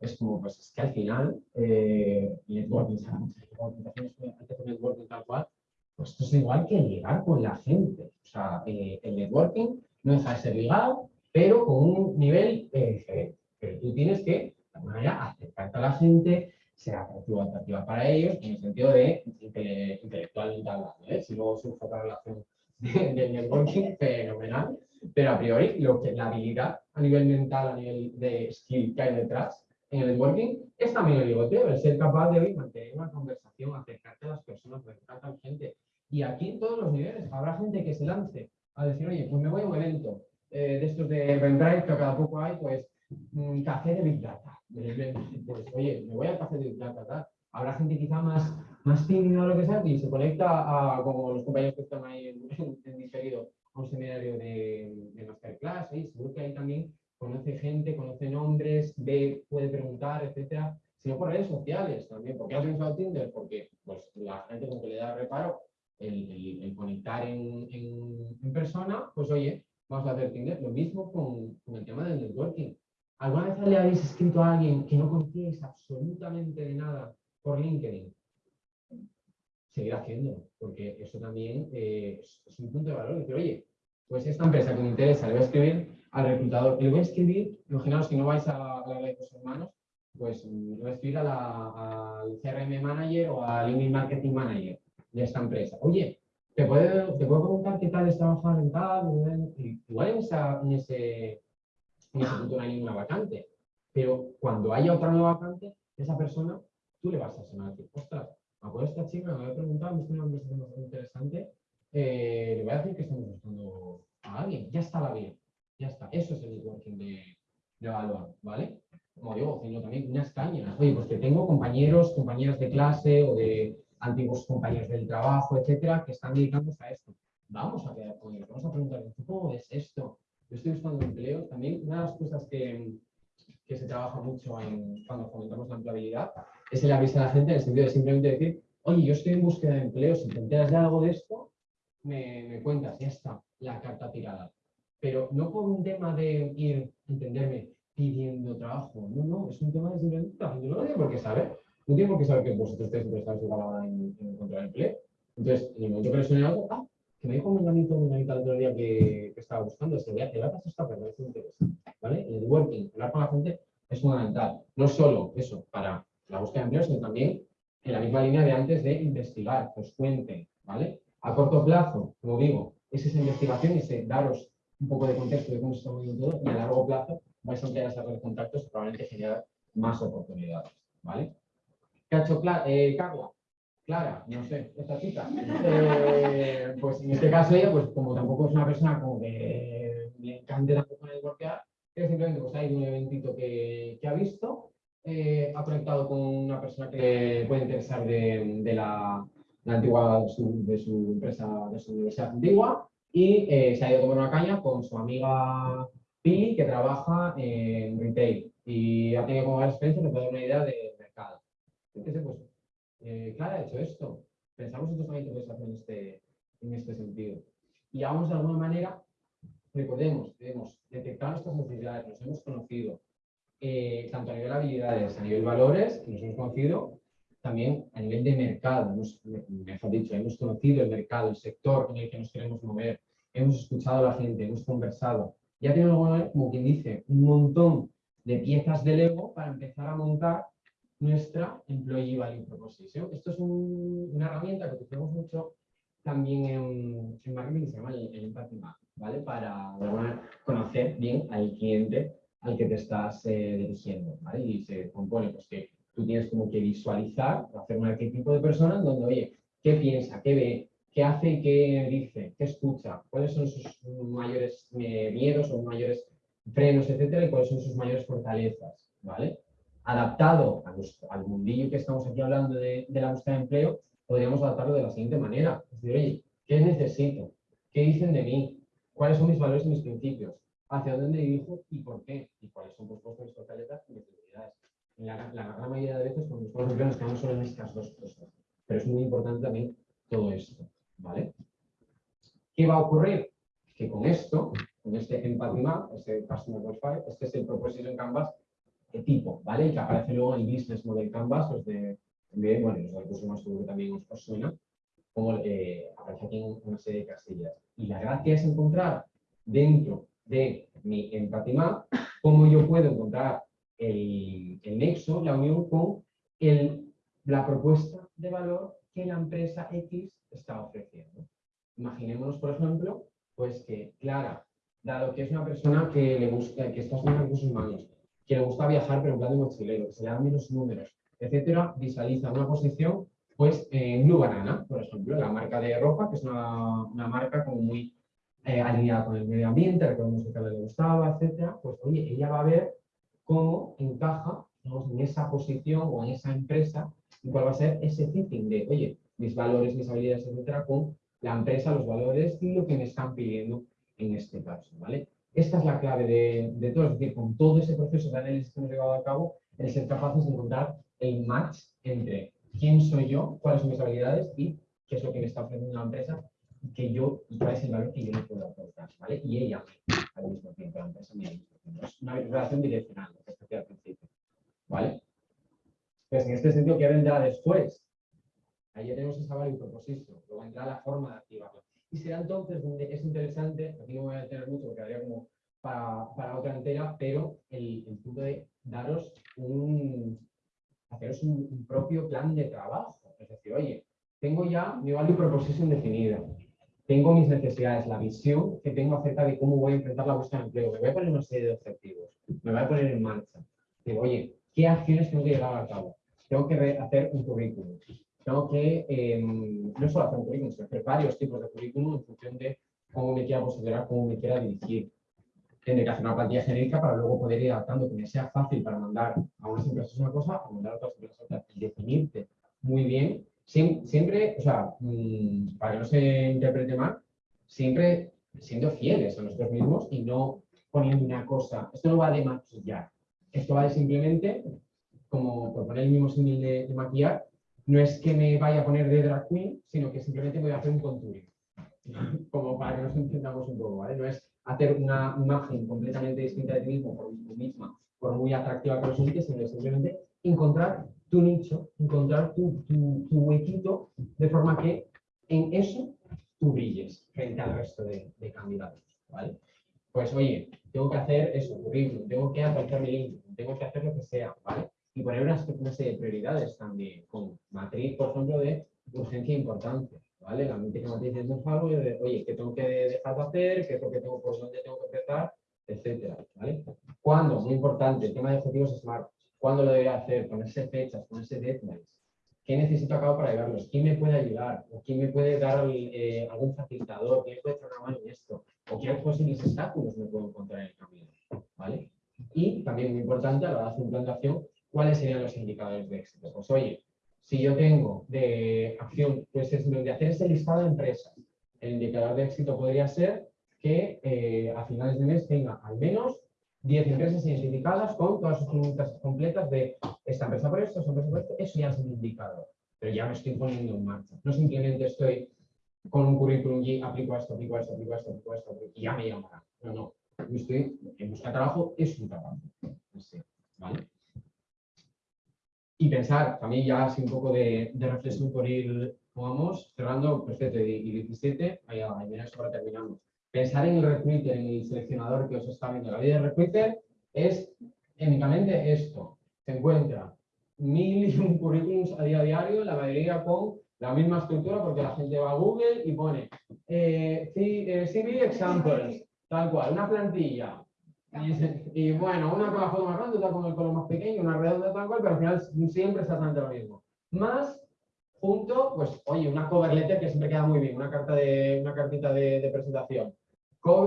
Es como, pues es que al final, eh, networking, que hacen networking tal cual, pues esto es igual que ligar con la gente. O sea, eh, el networking no deja de ser ligar, pero con un nivel eh, diferente. Pero tú tienes que, de alguna manera, acercarte a la gente, ser atractivo atractiva para ellos, en el sentido de inte- intelectualmente hablando. ¿eh? Si luego surge otra relación de- del networking, fenomenal. Pero a priori, lo que, la habilidad a nivel mental, a nivel de skill que hay detrás en el networking, es también el ligoteo, el ser capaz de hoy mantener una conversación, acercarte a las personas, acercarte a la gente. Y aquí en todos los niveles habrá gente que se lance a decir, oye, pues me voy a un evento eh, de estos de Eventbrite, que cada poco hay, pues, mm, café de Big Data. Pues, oye, me voy al café de Big Data, tal. Habrá gente quizá más, más tímida o lo que sea y se conecta a, como los compañeros que están ahí en, en- en a un seminario de, de masterclass, y seguro que ahí también conoce gente, conoce nombres, ve, puede preguntar, etcétera, sino por redes sociales también. ¿Por qué has usado Tinder? Porque pues, la gente con que le da reparo el, el- conectar en, en- persona, pues oye, vamos a hacer Tinder. Lo mismo con, con el tema del networking. ¿Alguna vez le habéis escrito a alguien que no conocíais absolutamente de nada por LinkedIn? Seguir haciéndolo, porque eso también eh, es, es un punto de valor. Decir, oye, pues esta empresa que me interesa, le voy a escribir al reclutador, le voy a escribir, imaginaos que no vais a la de recursos humanos, pues le voy a escribir al CRM manager o al email marketing manager de esta empresa. Oye, ¿te puedo, te puedo preguntar qué tal es trabajar en tal? Igual en, esa- en ese, en ese punto no hay ninguna vacante, pero cuando haya otra nueva vacante, esa persona, tú le vas a sonar ostras, me acuerdo esta chica, me voy a preguntar, me una conversación bastante interesante, eh, le voy a decir que estamos buscando a alguien, ya está la vida, ya está. Eso es el networking de, de evaluar, ¿vale? Como digo, sino también unas cañas. Oye, pues que tengo compañeros, compañeras de clase o de antiguos compañeros del trabajo, etcétera, que están dedicados a esto. Vamos a quedar con ellos, vamos a preguntarles, ¿tú ¿cómo ves esto? Yo estoy buscando empleo. También una de las cosas que, que se trabaja mucho en, cuando fomentamos la empleabilidad es el avisar a la gente en el sentido de simplemente decir, oye, yo estoy en búsqueda de empleo, si te enteras de algo de esto, me, me cuentas, ya está, la carta tirada. Pero no por un tema de ir, entenderme, pidiendo trabajo. No, no, es un tema de simplemente, la gente no lo tiene por qué saber. No tiene por qué saber que vosotros estáis interesados en, en encontrar empleo. Entonces, en el momento que le suene algo, ah, que me dijo un menganito, un el otro día que, que estaba buscando, se voy a, te voy a pasar esta persona, esto me interesa. ¿Vale? El networking, hablar con la gente es fundamental. No solo eso, para la búsqueda de empleo, sino también en la misma línea de antes de investigar, que os cuenten, ¿vale? A corto plazo, como digo, es esa investigación y ese daros un poco de contexto de cómo se está moviendo todo y a largo plazo vais a esa red de contactos y probablemente generar más oportunidades, ¿vale? ¿Qué ha hecho Cla- eh? Clara, no sé, esta chica. Eh, pues en este caso ella, pues como tampoco es una persona como que le encante tampoco networkear, que simplemente pues ha ido a un eventito que, ha visto, eh, ha conectado con una persona que puede interesar de, la, antigua, de su empresa, de su universidad antigua, y eh, se ha ido a tomar una caña con su amiga Pili, que trabaja en retail, y ha tenido como varias experiencias que puede dar una idea de mercado. Entonces, pues, eh, Clara ha hecho esto. Pensamos nosotros también que hacer en este, en este sentido. Y vamos de alguna manera, recordemos, hemos detectado nuestras necesidades, nos hemos conocido, eh, tanto a nivel habilidades, a nivel valores, nos hemos conocido también a nivel de mercado, hemos, mejor dicho, hemos conocido el mercado, el sector en el que nos queremos mover, hemos escuchado a la gente, hemos conversado. Ya tenemos, como quien dice, un montón de piezas de Lego para empezar a montar nuestra Employee Value Proposition. Esto es un- una herramienta que utilizamos mucho también en, en marketing, se llama el, el Empathy Map, ¿vale? Para manera, conocer bien al cliente al que te estás eh, dirigiendo, ¿vale? Y se compone, pues que tú tienes como que visualizar, hacer un arquetipo de persona donde, oye, ¿qué piensa? ¿Qué ve? ¿Qué hace qué dice? ¿Qué escucha? ¿Cuáles son sus mayores eh, miedos o mayores frenos, etcétera? Y cuáles son sus mayores fortalezas, ¿vale? adaptado al mundillo que estamos aquí hablando de, la búsqueda de empleo, podríamos adaptarlo de la siguiente manera. Es decir, oye, ¿qué necesito? ¿Qué dicen de mí? ¿Cuáles son mis valores y mis principios? ¿Hacia dónde dirijo y por qué? ¿Y cuáles son pues, vuestras fortalezas y mis debilidades? La, la gran mayoría de veces cuando buscamos empleo nos quedamos solo en estas dos cosas. Pero es muy importante también todo esto, ¿vale? ¿Qué va a ocurrir? Que con esto, con este Empathy Map, este Customer Profile, este es el Proposition Canvas de tipo, ¿vale? Y que aparece luego en el Business Model Canvas, los de, de bueno, los de recursos más seguro que también os, os suena, como eh, aparece aquí en una serie de casillas. Y la gracia es encontrar dentro de mi Empathy Map cómo yo puedo encontrar el, el nexo, la unión con el, la propuesta de valor que la empresa X está ofreciendo. Imaginémonos, por ejemplo, pues que Clara, dado que es una persona que le gusta, que está haciendo recursos humanos, que le gusta viajar pero en plan de mochilero, que se le dan menos números, etcétera, visualiza una posición pues en Blue Banana, por ejemplo, la marca de ropa, que es una, una marca como muy eh, alineada con el medio ambiente, recordemos que le gustaba, etcétera, pues oye, ella va a ver cómo encaja en esa posición o en esa empresa y cuál va a ser ese fitting de, oye, mis valores, mis habilidades, etcétera, con la empresa, los valores y lo que me están pidiendo en este caso, ¿vale? Esta es la clave de, de todo, es decir, con todo ese proceso de análisis que hemos llevado a cabo, el ser capaces de encontrar el match entre quién soy yo, cuáles son mis habilidades y qué es lo que me está ofreciendo la empresa que yo, y cuál es el valor que yo le puedo aportar, ¿vale? Y ella al mismo tiempo, la empresa. Es una relación direccional, lo que al principio, ¿vale? Pues en este sentido, ¿qué vendrá después? Ahí ya tenemos esa value proposition, luego vendrá la forma de activarla. Y será entonces donde es interesante, aquí no me voy a detener mucho porque daría como para, para otra entera, pero el, el punto de daros un, haceros un, un propio plan de trabajo. Es decir, oye, tengo ya mi value proposition definida, tengo mis necesidades, la visión que tengo acerca de cómo voy a enfrentar la búsqueda de empleo, me voy a poner una serie de objetivos, me voy a poner en marcha. Digo, oye, ¿qué acciones tengo que llevar a cabo? Tengo que hacer un currículum. Tengo que, eh, no solo hacer un currículum, sino hacer varios tipos de currículum en función de cómo me quiera posicionar, cómo me quiera dirigir. Tendré que hacer una plantilla genérica para luego poder ir adaptando, que me sea fácil para mandar a unas empresas una cosa, a mandar a otras empresas otra. Y definirte muy bien, siempre, o sea, mm, para que no se interprete mal, siempre siendo fieles a nosotros mismos y no poniendo una cosa. Esto no va de maquillar. Esto va de simplemente, como por poner el mismo símil de, de maquillar, no es que me vaya a poner de drag queen, sino que simplemente voy a hacer un contouring. Como para que nos entendamos un poco, ¿vale? No es hacer una imagen completamente distinta de ti mismo por tú misma, por muy atractiva que resulte, sino simplemente encontrar tu nicho, encontrar tu, tu, tu huequito, de forma que en eso tú brilles frente al resto de, de candidatos, ¿vale? Pues oye, tengo que hacer eso, currículum, tengo que actualizar mi LinkedIn, tengo que hacer lo que sea, ¿vale? Y poner una, serie de prioridades también, con matriz, por ejemplo, de urgencia e importancia, ¿vale? La mítica matriz de algo de, oye, ¿qué tengo que dejar de hacer? ¿Qué es lo que tengo, por dónde tengo que empezar? Etcétera, ¿vale? ¿Cuándo? Muy importante, el tema de objetivos SMART. ¿Cuándo lo debería hacer? Ponerse fechas, ponerse deadlines. ¿Qué necesito a cabo para llegarlos? ¿Quién me puede ayudar? ¿O quién me puede dar eh, algún facilitador? ¿Quién puede echar una mano en esto? ¿O qué posibles obstáculos me puedo encontrar en el camino? ¿Vale? Y también muy importante a la hora de hacer implantación, ¿cuáles serían los indicadores de éxito? Pues oye, si yo tengo de acción, pues es de hacer ese listado de empresas, el indicador de éxito podría ser que eh, a finales de mes tenga al menos 10 empresas identificadas con todas sus preguntas completas de esta empresa por esto, esta empresa por esto, eso ya es un indicador, pero ya me estoy poniendo en marcha. No simplemente estoy con un currículum y aplico esto, aplico esto, aplico esto, aplico esto, y ya me llamará. No, no. Yo estoy en busca de trabajo, es un trabajo. ¿vale? Y pensar, también ya así un poco de, de reflexión por ir, vamos, cerrando, perfecto, y 17, ahí, ahí, mira, ahora terminamos pensar en el recruiter, en el seleccionador que os está viendo. La vida del recruiter es únicamente esto. Se encuentra mil y un currículums a día diario, la mayoría con la misma estructura porque la gente va a Google y pone eh, CV examples, tal cual, una plantilla. Y, bueno, una con la foto más grande, otra con el color más pequeño, una redonda tal cual, pero al final siempre es exactamente lo mismo. Más junto, pues, oye, una cover letter que siempre queda muy bien, una carta una cartita de presentación.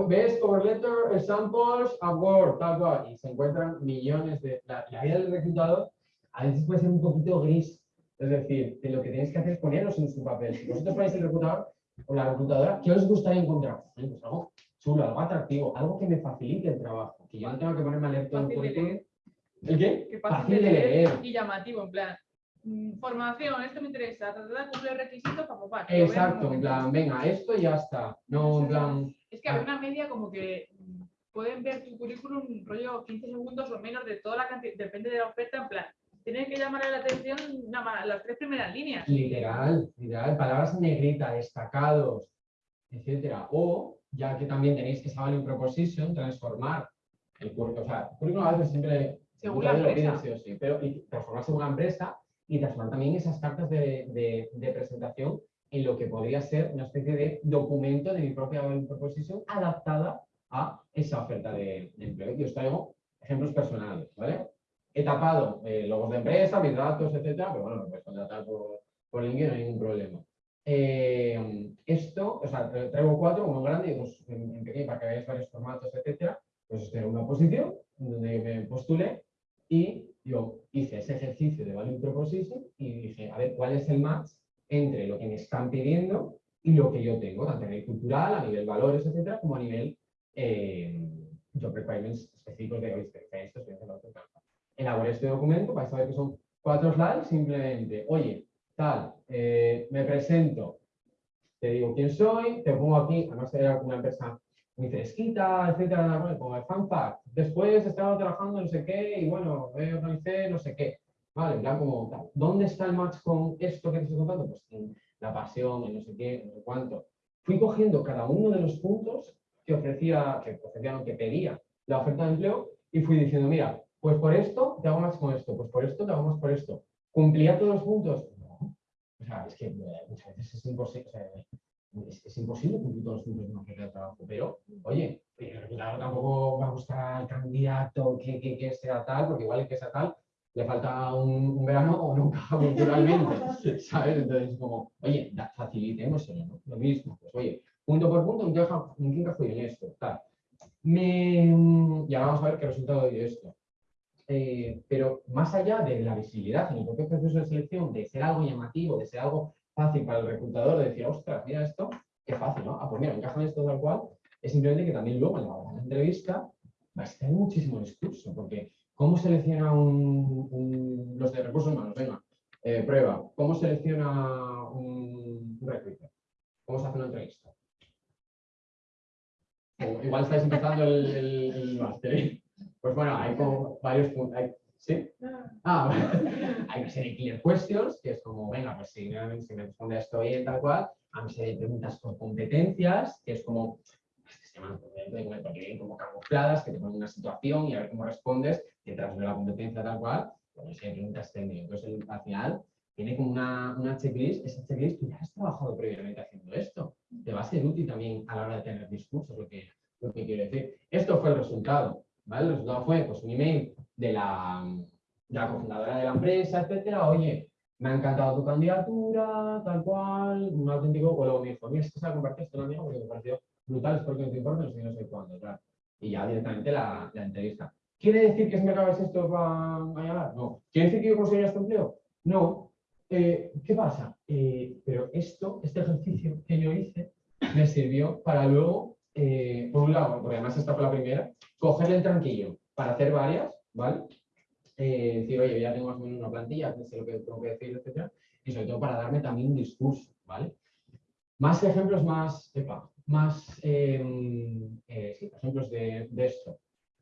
Ves cover letter, samples, award, tal cual, y se encuentran millones de... La, vida del reclutador a veces puede ser un poquito gris, es decir, de lo que tienes que hacer es ponerlos en su papel. Si vosotros ponéis el reclutador o la reclutadora, ¿qué os gustaría encontrar? Pues algo chulo, algo atractivo, algo que me facilite el trabajo, que yo no tenga que ponerme a leer todo el currículum. ¿El qué? fácil, de leer y llamativo, en plan, Mm, formación, esto me interesa, cumple requisitos para papá. Exacto, en plan, venga, esto ya está. No, en plan. Es que hay una media como que mm, pueden ver tu currículum rollo 15 segundos o menos de toda la cantidad, depende de la oferta, en plan, tienen que llamar la atención las tres primeras líneas. Literal, literal, palabras en negrita, destacados, etcétera. O, ya que también tenéis que saber en proposition, transformar el currículum. O sea, el currículum a veces siempre. Según la empresa. Sí pero y transformar según la empresa y transformar también esas cartas de, de, presentación en lo que podría ser una especie de documento de mi propia proposición adaptada a esa oferta de, empleo. Y os traigo ejemplos personales, ¿vale? He tapado eh, logos de empresa, mis datos, etcétera, pero bueno, me puedes contratar por, por LinkedIn, no hay ningún problema. Eh, esto, o sea, traigo cuatro, uno grande y dos en, pequeño para que veáis varios formatos, etcétera. Pues tengo una posición donde me postule y yo hice ese ejercicio de Value Proposition y dije, a ver, ¿cuál es el match entre lo que me están pidiendo y lo que yo tengo, tanto a nivel cultural, a nivel valores, etcétera, como a nivel eh, job requirements específicos de hoy, esto. Elaboré este documento, vais a ver que son cuatro slides, simplemente, oye, tal, eh, me presento, te digo quién soy, te pongo aquí, además era una empresa muy fresquita, etcétera, como el fan fact. Después estaba trabajando no sé qué y bueno, me organicé no sé qué. Vale, plan como, ¿dónde está el match con esto que te estoy contando? Pues en la pasión, en no sé qué, no sé cuánto. Fui cogiendo cada uno de los puntos que ofrecía, que ofrecía, que pedía la oferta de empleo y fui diciendo, mira, pues por esto te hago más con esto, pues por esto te hago más por esto. ¿Cumplía todos los puntos? No. O sea, es que eh, muchas veces es imposible. Cumplir todos los puntos de una oferta de trabajo, pero oye, claro, tampoco va a buscar al candidato que, que, que, sea tal, porque igual el que sea tal le falta un, verano o nunca culturalmente, ¿sabes? Entonces, como, oye, facilitemos ¿no? lo mismo, pues oye, punto por punto, ¿en qué encajo en esto? Tal. Me, y ahora vamos a ver qué resultado de esto. Eh, pero más allá de la visibilidad en el propio proceso de selección, de ser algo llamativo, de ser algo fácil para el reclutador de decir, ostras, mira esto, qué fácil, ¿no? Ah, pues mira, encaja en esto tal cual, es simplemente que también luego en la, entrevista va a estar muchísimo discurso, porque ¿cómo selecciona un, los de recursos humanos? Venga, eh, prueba, ¿cómo selecciona un, recruiter? ¿Cómo se hace una entrevista? igual estáis empezando el, el, máster. Pues bueno, hay como varios puntos. ¿Sí? Ah, hay una serie de clear questions, que es como, venga, pues si, si me responde esto bien, tal cual, hay una serie de preguntas por competencias, que es como, se llaman porque vienen como camufladas, que te ponen una situación y a ver cómo respondes detrás de la competencia tal cual, pues hay preguntas técnicas. Entonces, al final, tiene como una, una checklist, esa checklist tú ya has trabajado previamente haciendo esto. Te va a ser útil también a la hora de tener discursos, lo que, lo que quiero decir. Esto fue el resultado, ¿vale? El resultado fue pues, un email de la, de la cofundadora de la empresa, etcétera, oye, me ha encantado tu candidatura, tal cual, un auténtico, o luego me dijo, mira, esto se la compartí esto porque me brutal, espero que no te importe, no sé, no sé cuándo. Y ya directamente la, la entrevista. ¿Quiere decir que si me acabas esto va a llegar? No. ¿Quiere decir que yo conseguiré este empleo? No. Eh, ¿Qué pasa? Eh, pero esto, este ejercicio que yo hice, me sirvió para luego, eh, por un lado, porque además esta fue la primera, cogerle el tranquillo para hacer varias, ¿vale? Eh, decir, oye, ya tengo más o menos una plantilla, sé lo que tengo que decir, etcétera, y sobre todo para darme también un discurso, ¿vale? Más ejemplos más, epa, más eh, eh, sí, ejemplos de, de esto.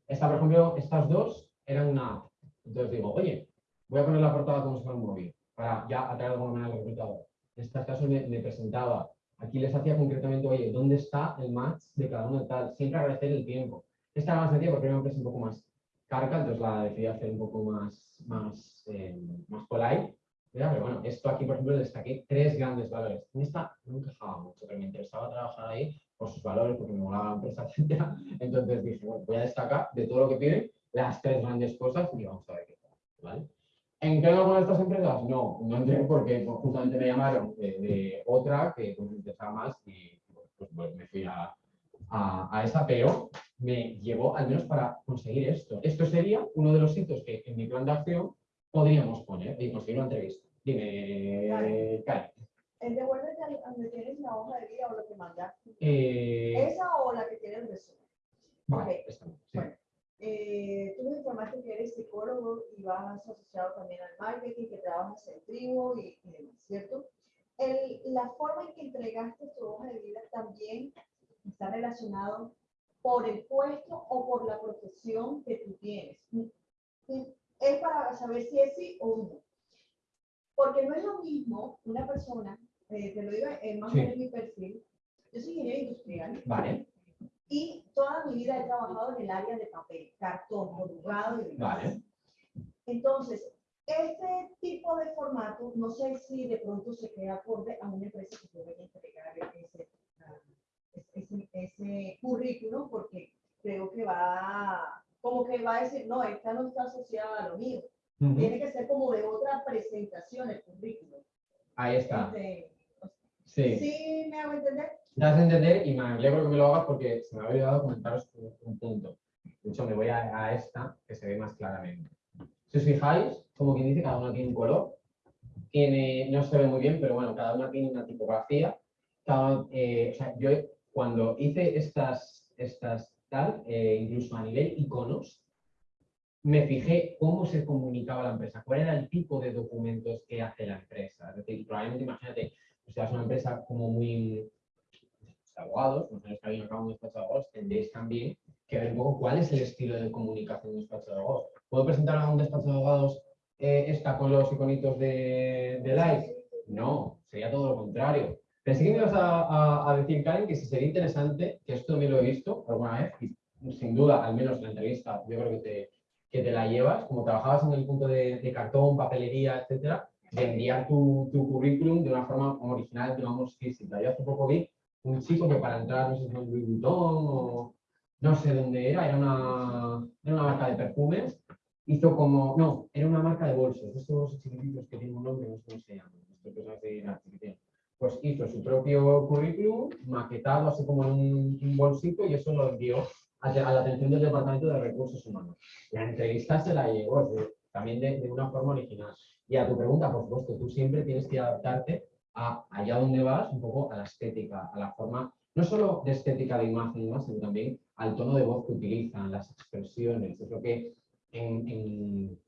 Esta, por ejemplo, estas dos eran una. Entonces digo, oye, voy a poner la portada como si fuera un móvil, para ya atraer de alguna manera al reclutador. En este caso me, presentaba. Aquí les hacía concretamente, oye, ¿dónde está el match de cada uno de tal? Siempre agradecer el tiempo. Esta era más sencilla porque era una empresa un poco más carga, entonces la decidí hacer un poco más, más, eh, más polite. Esto aquí, por ejemplo, destaqué tres grandes valores. En esta no me quejaba mucho, pero me interesaba trabajar ahí por sus valores, porque me molaba la empresa, etc. Entonces dije, bueno, voy a destacar de todo lo que piden las tres grandes cosas y vamos a ver qué tal. ¿vale? ¿Entré en alguna de estas empresas? No, no entré porque pues, justamente me llamaron de, otra que pues, me interesaba más y pues, pues, me fui a, a, a esa, pero me llevó al menos para conseguir esto. Esto sería uno de los sitios que en mi plan de acción podríamos poner y conseguir una entrevista. Dime, Vale. Karen. El devuélvete al- a donde tienes la hoja de vida o lo que mandaste. Eh, Esa o la que tiene el resumen. vale, ok. esta no, sí. Bueno. Eh, tú me informaste que eres psicólogo y vas asociado también al marketing, que trabajas en tribu y, y demás, ¿cierto? El- la forma en que entregaste tu hoja de vida también está relacionado por el puesto o por la profesión que tú tienes. Es para saber si es sí o no. Porque no es lo mismo una persona, eh, te lo digo eh, más o Sí. menos mi perfil, yo soy ingeniero industrial Vale, y toda mi vida he trabajado en el área de papel, cartón, borrado y demás. Vale. Entonces, este tipo de formato, no sé si de pronto se queda acorde a una empresa que puede entregar ese, ah, ese, ese currículum, porque creo que va, como que va a decir, no, esta no está asociada a lo mío. Ujú. Tiene que ser como de otra presentación el currículum. ahí está. Este, Sí. ¿Sí me hago entender? Das a entender y me alegro que me lo hagas porque se me había olvidado comentaros un, un punto. De hecho, me voy a, a esta que se ve más claramente. Si os fijáis, como quien dice, cada una tiene un color. Tiene, no se ve muy bien, pero bueno, cada una tiene una tipografía. Cada, eh, o sea, yo cuando hice estas, estas eh, incluso a nivel iconos, me fijé cómo se comunicaba la empresa, cuál era el tipo de documentos que hace la empresa. Es decir, probablemente imagínate, o sea, es una empresa como muy de abogados, que habéis acabado un despacho de abogados, tendréis también que ver un poco cuál es el estilo de comunicación de un despacho de abogados. ¿Puedo presentar a un despacho de abogados eh, esta con los iconitos de, de? No, sería todo lo contrario. Pensé que me ibas a, a- decir, Karen, que si sería interesante, que esto también lo he visto alguna vez, sin duda, al menos la entrevista, yo creo que te, que te la llevas, como trabajabas en el punto de, de cartón, papelería, etcétera, de enviar tu, tu currículum de una forma original, digamos, física. Yo hace poco vi un chico que para entrar, no sé si en Louis Vuitton o no sé dónde era, era una, era una marca de perfumes, hizo como, no, era una marca de bolsos, estos bolsos chiquititos que tienen un nombre, no sé cómo se llaman, así, nada, chiquititos. Pues hizo su propio currículum, maquetado así como en un, bolsito y eso lo envió a, la atención del Departamento de Recursos Humanos. La entrevista se la llevó, decir, también de, de una forma original. Y a tu pregunta, por supuesto, tú siempre tienes que adaptarte a allá donde vas, un poco a la estética, a la forma, no solo de estética de imagen sino también al tono de voz que utilizan, las expresiones. Es lo que en, en,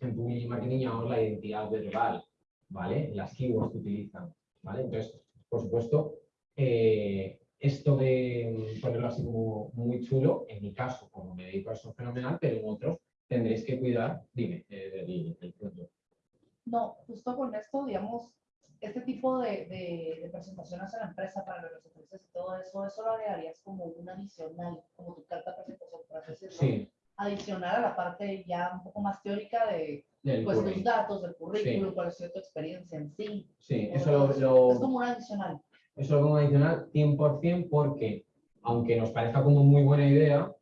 en public marketing llamamos la identidad verbal, ¿vale? Las keywords que utilizan, ¿vale? Entonces, por supuesto, eh, esto de ponerlo así como muy chulo, en mi caso, como me dedico a eso fenomenal, pero en otros tendréis que cuidar, dime, eh, el, el punto. No, justo con esto, digamos, este tipo de, de, de presentaciones a la empresa para los ofreces y todo eso, eso lo agregarías como un adicional, como tu carta de presentación, por así decirlo, Sí, adicional a la parte ya un poco más teórica de Del pues curry. tus datos, del currículum, cuál ha sido tu experiencia en sí. Sí, eso lo, lo- Es como un adicional. Eso lo pongo adicional 100% porque, aunque nos parezca como muy buena idea,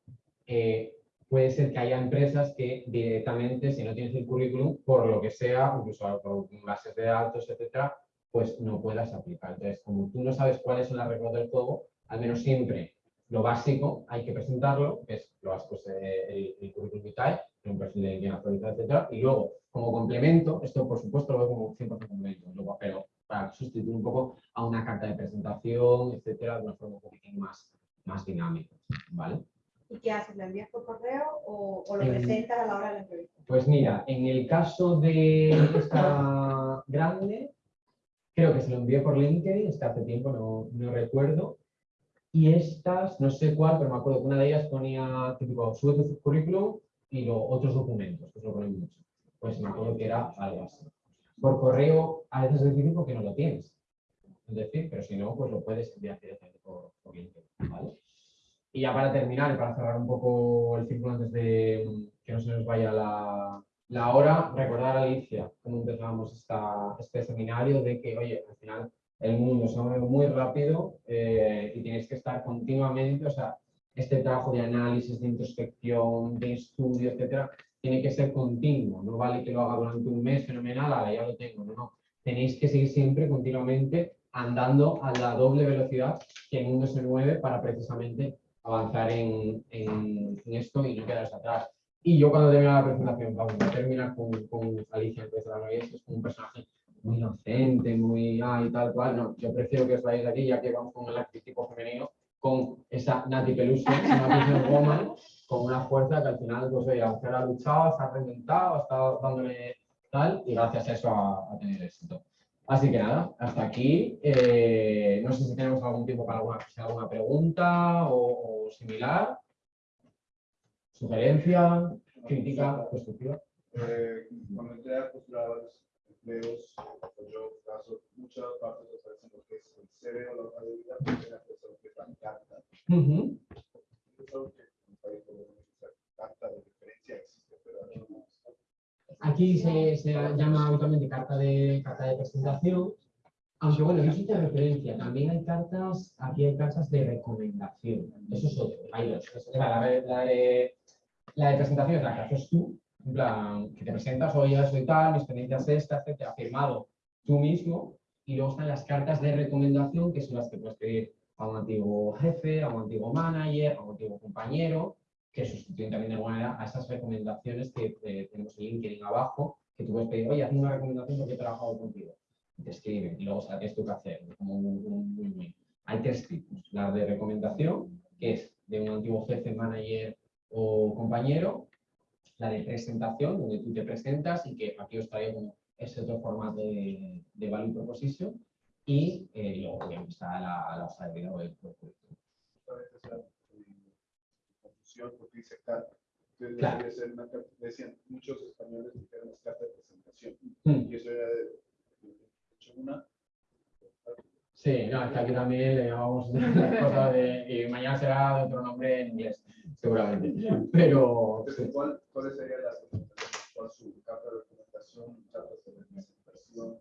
eh, puede ser que haya empresas que directamente, si no tienes el currículum, por lo que sea, incluso por bases de datos, etcétera, pues no puedas aplicar. Entonces, como tú no sabes cuáles son las reglas del juego, al menos siempre lo básico hay que presentarlo, que es lo básico es eh, el, el currículum vitae, un perfil de LinkedIn actualizado, etcétera, y luego, como complemento, esto por supuesto lo veo como 100% complemento, luego, pero para sustituir un poco a una carta de presentación, etcétera, de una forma un poquitín más, más dinámica, ¿vale? ¿Y qué haces? ¿Lo envías por correo o, o lo En- presentas a la hora de la entrevista? Pues mira, en el caso de esta grande, creo que se lo envié por LinkedIn, es que hace tiempo no, no recuerdo. Y estas, no sé cuál, pero me acuerdo que una de ellas ponía típico, sube tu currículum y los otros documentos, que eso lo ponen mucho. Pues me acuerdo que era algo así. Por correo, a veces es difícil porque no lo tienes. Es decir, pero si no, pues lo puedes enviar directamente por, por ¿vale? Y ya para terminar para cerrar un poco el círculo antes de que no se nos vaya la, la hora, recordar a Alicia cómo empezamos esta, este seminario de que, oye, al final el mundo se mueve muy rápido eh, y tienes que estar continuamente, o sea, este trabajo de análisis, de introspección, de estudio, etcétera, tiene que ser continuo. No vale que lo haga durante un mes fenomenal, ahora ya lo tengo, no, no. Tenéis que seguir siempre continuamente andando a la doble velocidad que el mundo se mueve para precisamente avanzar en, en- en esto y no quedarse atrás. Y yo cuando termino la presentación, vamos, a terminar con, con Alicia antes de la que es un personaje muy inocente, muy ay, tal cual. No, yo prefiero que os vayáis de aquí, ya que vamos con el arquetipo femenino, con esa Nati Peluso, una woman, con una fuerza que al final, pues oye, final ha luchado, se ha reinventado, ha estado dándole tal, y gracias a eso a, a tener éxito. Así que nada, hasta aquí. Eh, no sé si tenemos algún tiempo para alguna, alguna pregunta o, o similar. Sugerencia, crítica, constructiva. Eh, cuando entré a empleos, pues yo paso muchas partes de lo que es el CV o la de vida, porque la persona que es la carta. Carta de referencia existe, pero aquí no. Aquí se, se llama habitualmente carta de, carta de presentación, aunque bueno, sí te referencia, también hay cartas, aquí hay cartas de recomendación, eso es otro, hay dos. La, de- la de, la de presentación es la que haces tú, en plan, que te presentas, oye, soy tal, mi experiencia es esta, etcétera, firmado tú mismo, y luego están las cartas de recomendación, que son las que puedes pedir a un antiguo jefe, a un antiguo manager, a un antiguo compañero, que sustituyen también de alguna manera a esas recomendaciones que eh, tenemos en LinkedIn abajo, que tú puedes pedir, oye, hazme una recomendación porque he trabajado contigo. Te escriben, y luego tienes tú que hacer, como un. Hay tres tipos. La de recomendación, que es de un antiguo jefe, manager o compañero. La de presentación, donde tú te presentas y que aquí os traigo ese otro formato de, de value proposition. Y eh, luego obviamente está la, la hoja de vida o el currículum. Confusión porque dice carta. Entonces Claro. debería ser una carta, decían muchos españoles dijeron es carta de presentación. Hmm. Y eso era de, de hecho una. Sí, no, es que aquí también le llamamos las cosas de. Y mañana será de otro nombre en inglés, seguramente. Pero. Entonces, ¿cuál, ¿cuáles serían las? ¿Cuál su carta de recomendación, carta de presentación?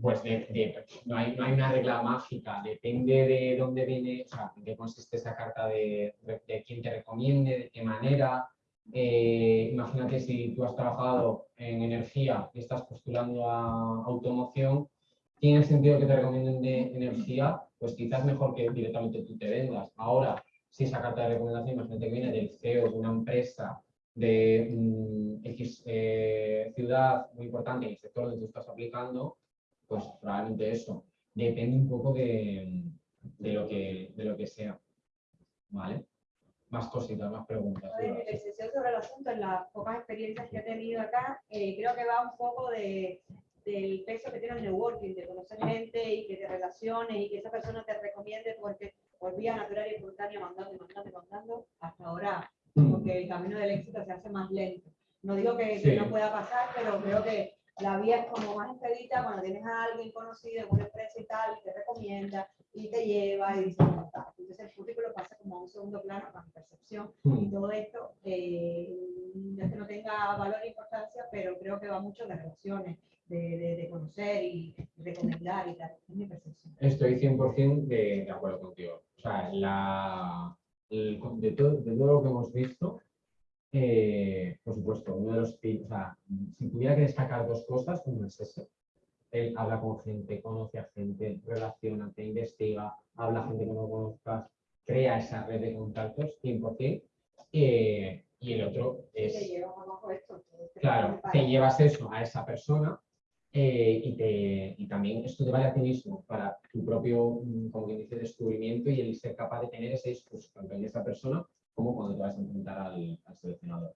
Pues de- de- no, hay, no hay una regla mágica, depende de dónde viene, o sea, en qué consiste esa carta de, de quién te recomiende, de qué manera. Eh, imagínate si tú has trabajado en energía y estás postulando a automoción, tiene sentido que te recomienden de energía, pues quizás mejor que directamente tú te vendas. Ahora, si esa carta de recomendación, imagínate que viene del CEO de una empresa de mm, X eh, ciudad muy importante en el sector donde tú estás aplicando, pues probablemente eso. Depende un poco de, de lo, que, de lo que sea. ¿Vale? Más cositas, más preguntas. Sobre el asunto, en las pocas experiencias que he tenido acá, eh, creo que va un poco de, del peso que tiene el networking, de conocer gente y que te relaciones y que esa persona te recomiende porque por vía natural y espontánea mandando mandando mandando hasta ahora, porque el camino del éxito se hace más lento. No digo que, que Sí. no pueda pasar, pero creo que la vía es como más expedita cuando tienes a alguien conocido en una empresa y tal, y te recomienda y te lleva y dice, "Ya está". Entonces, el currículo pasa como a un segundo plano para mi percepción. Mm. Y todo esto, eh, no es que no tenga valor e importancia, pero creo que va mucho de relaciones, de, de, de conocer y recomendar y tal. Es mi percepción. Estoy 100% de, de acuerdo contigo. O sea, la, el- de, todo, de todo lo que hemos visto, eh, por supuesto, uno de los o sea, si tuviera que destacar dos cosas, uno es ese. Él habla con gente, conoce a gente, relaciona, te investiga, habla a gente que no conozcas, crea esa red de contactos, 100%. eh, y el otro es te llevas abajo esto. entonces te Claro, te llevas eso a esa persona eh, y, te, y también vale a ti mismo para tu propio, mm, como quien dice, descubrimiento y el ser capaz de tener ese discurso tanto en esa persona como cuando te vas a enfrentar al, al seleccionador.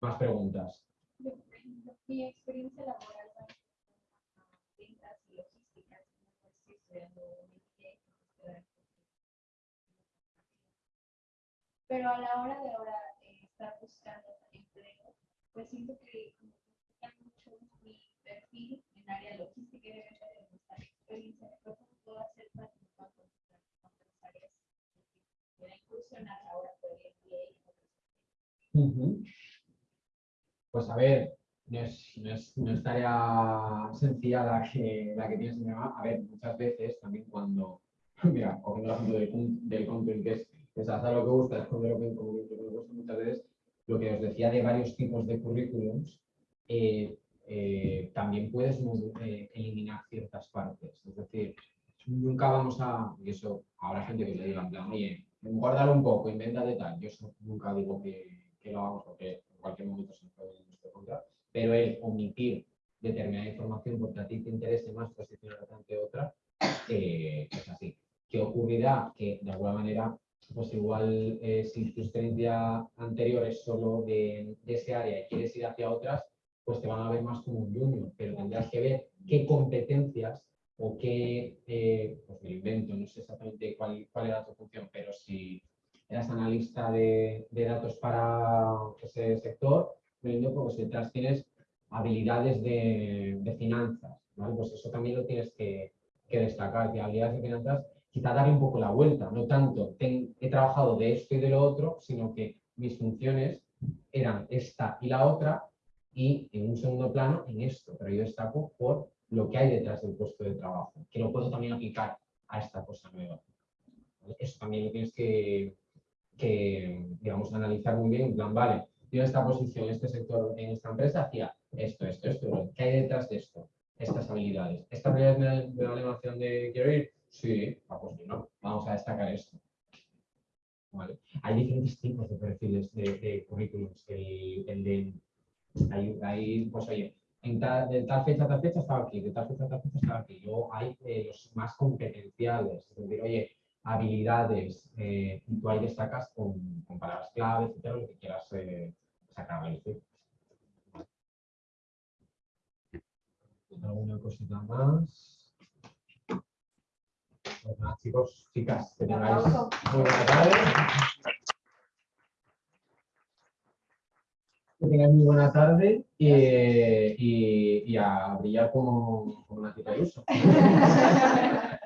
Más preguntas. Mi experiencia laboral ventas y estoy estudiando pero a la hora de ahora eh, estar buscando empleo, pues siento que como que buscan mucho mi perfil en área logística y hacer en Pues a ver, no es, no es, no es tarea sencilla la que, la que tienes encima. A ver, muchas veces también cuando, mira, cogiendo el ejemplo del, del que es que se hace lo que gusta, que lo que gusta muchas veces, lo que os decía de varios tipos de currículums, eh, eh, también puedes eh, eliminar ciertas partes. Es decir, nunca vamos a, y eso habrá gente que le diga, en plan, oye, guárdalo un poco, invéntate tal. Yo eso nunca digo que, que lo hagamos porque en cualquier momento se puede en nuestra contra, pero el omitir determinada información porque a ti te interese más posicionarte ante otra, eh, es así. ¿Qué ocurrirá? Que de alguna manera, pues igual eh, si tu experiencia anterior es solo de, de ese área y quieres ir hacia otras, pues te van a ver más como un junior, pero tendrás que ver qué competencias o qué, eh, pues me invento, no sé exactamente cuál, cuál era tu función, pero si eras analista de, de datos para ese sector, pues detrás tienes habilidades de, de finanzas, ¿vale? Pues eso también lo tienes que, que destacar, que habilidades de finanzas, quizá darle un poco la vuelta, no tanto, ten- he trabajado de esto y de lo otro, sino que mis funciones eran esta y la otra, y en un segundo plano en esto, pero yo destaco por lo que hay detrás del puesto de trabajo, que lo puedo también aplicar a esta cosa nueva. Eso también lo tienes que, que, digamos, analizar muy bien, en plan, vale, yo en esta posición, en este sector, en esta empresa, hacía esto, esto, esto, ¿qué hay detrás de esto? Estas habilidades. ¿Estas habilidades de la animación de quiero ir? Sí, ah, pues no, vamos a destacar esto. Hay diferentes tipos de perfiles de, de currículums. El de, hay, hay, pues oye, en tal, de tal fecha a tal fecha estaba aquí, de tal fecha a tal fecha estaba aquí. Luego hay eh, los más competenciales, es decir, oye, habilidades, eh, y tú ahí destacas con, con palabras clave, etcétera, lo que quieras eh, sacar. ¿Alguna cosita más? Pues nada, chicos, chicas, que tengáis muy. Que tengáis muy buena tarde y, y, a brillar como, como una tita de uso.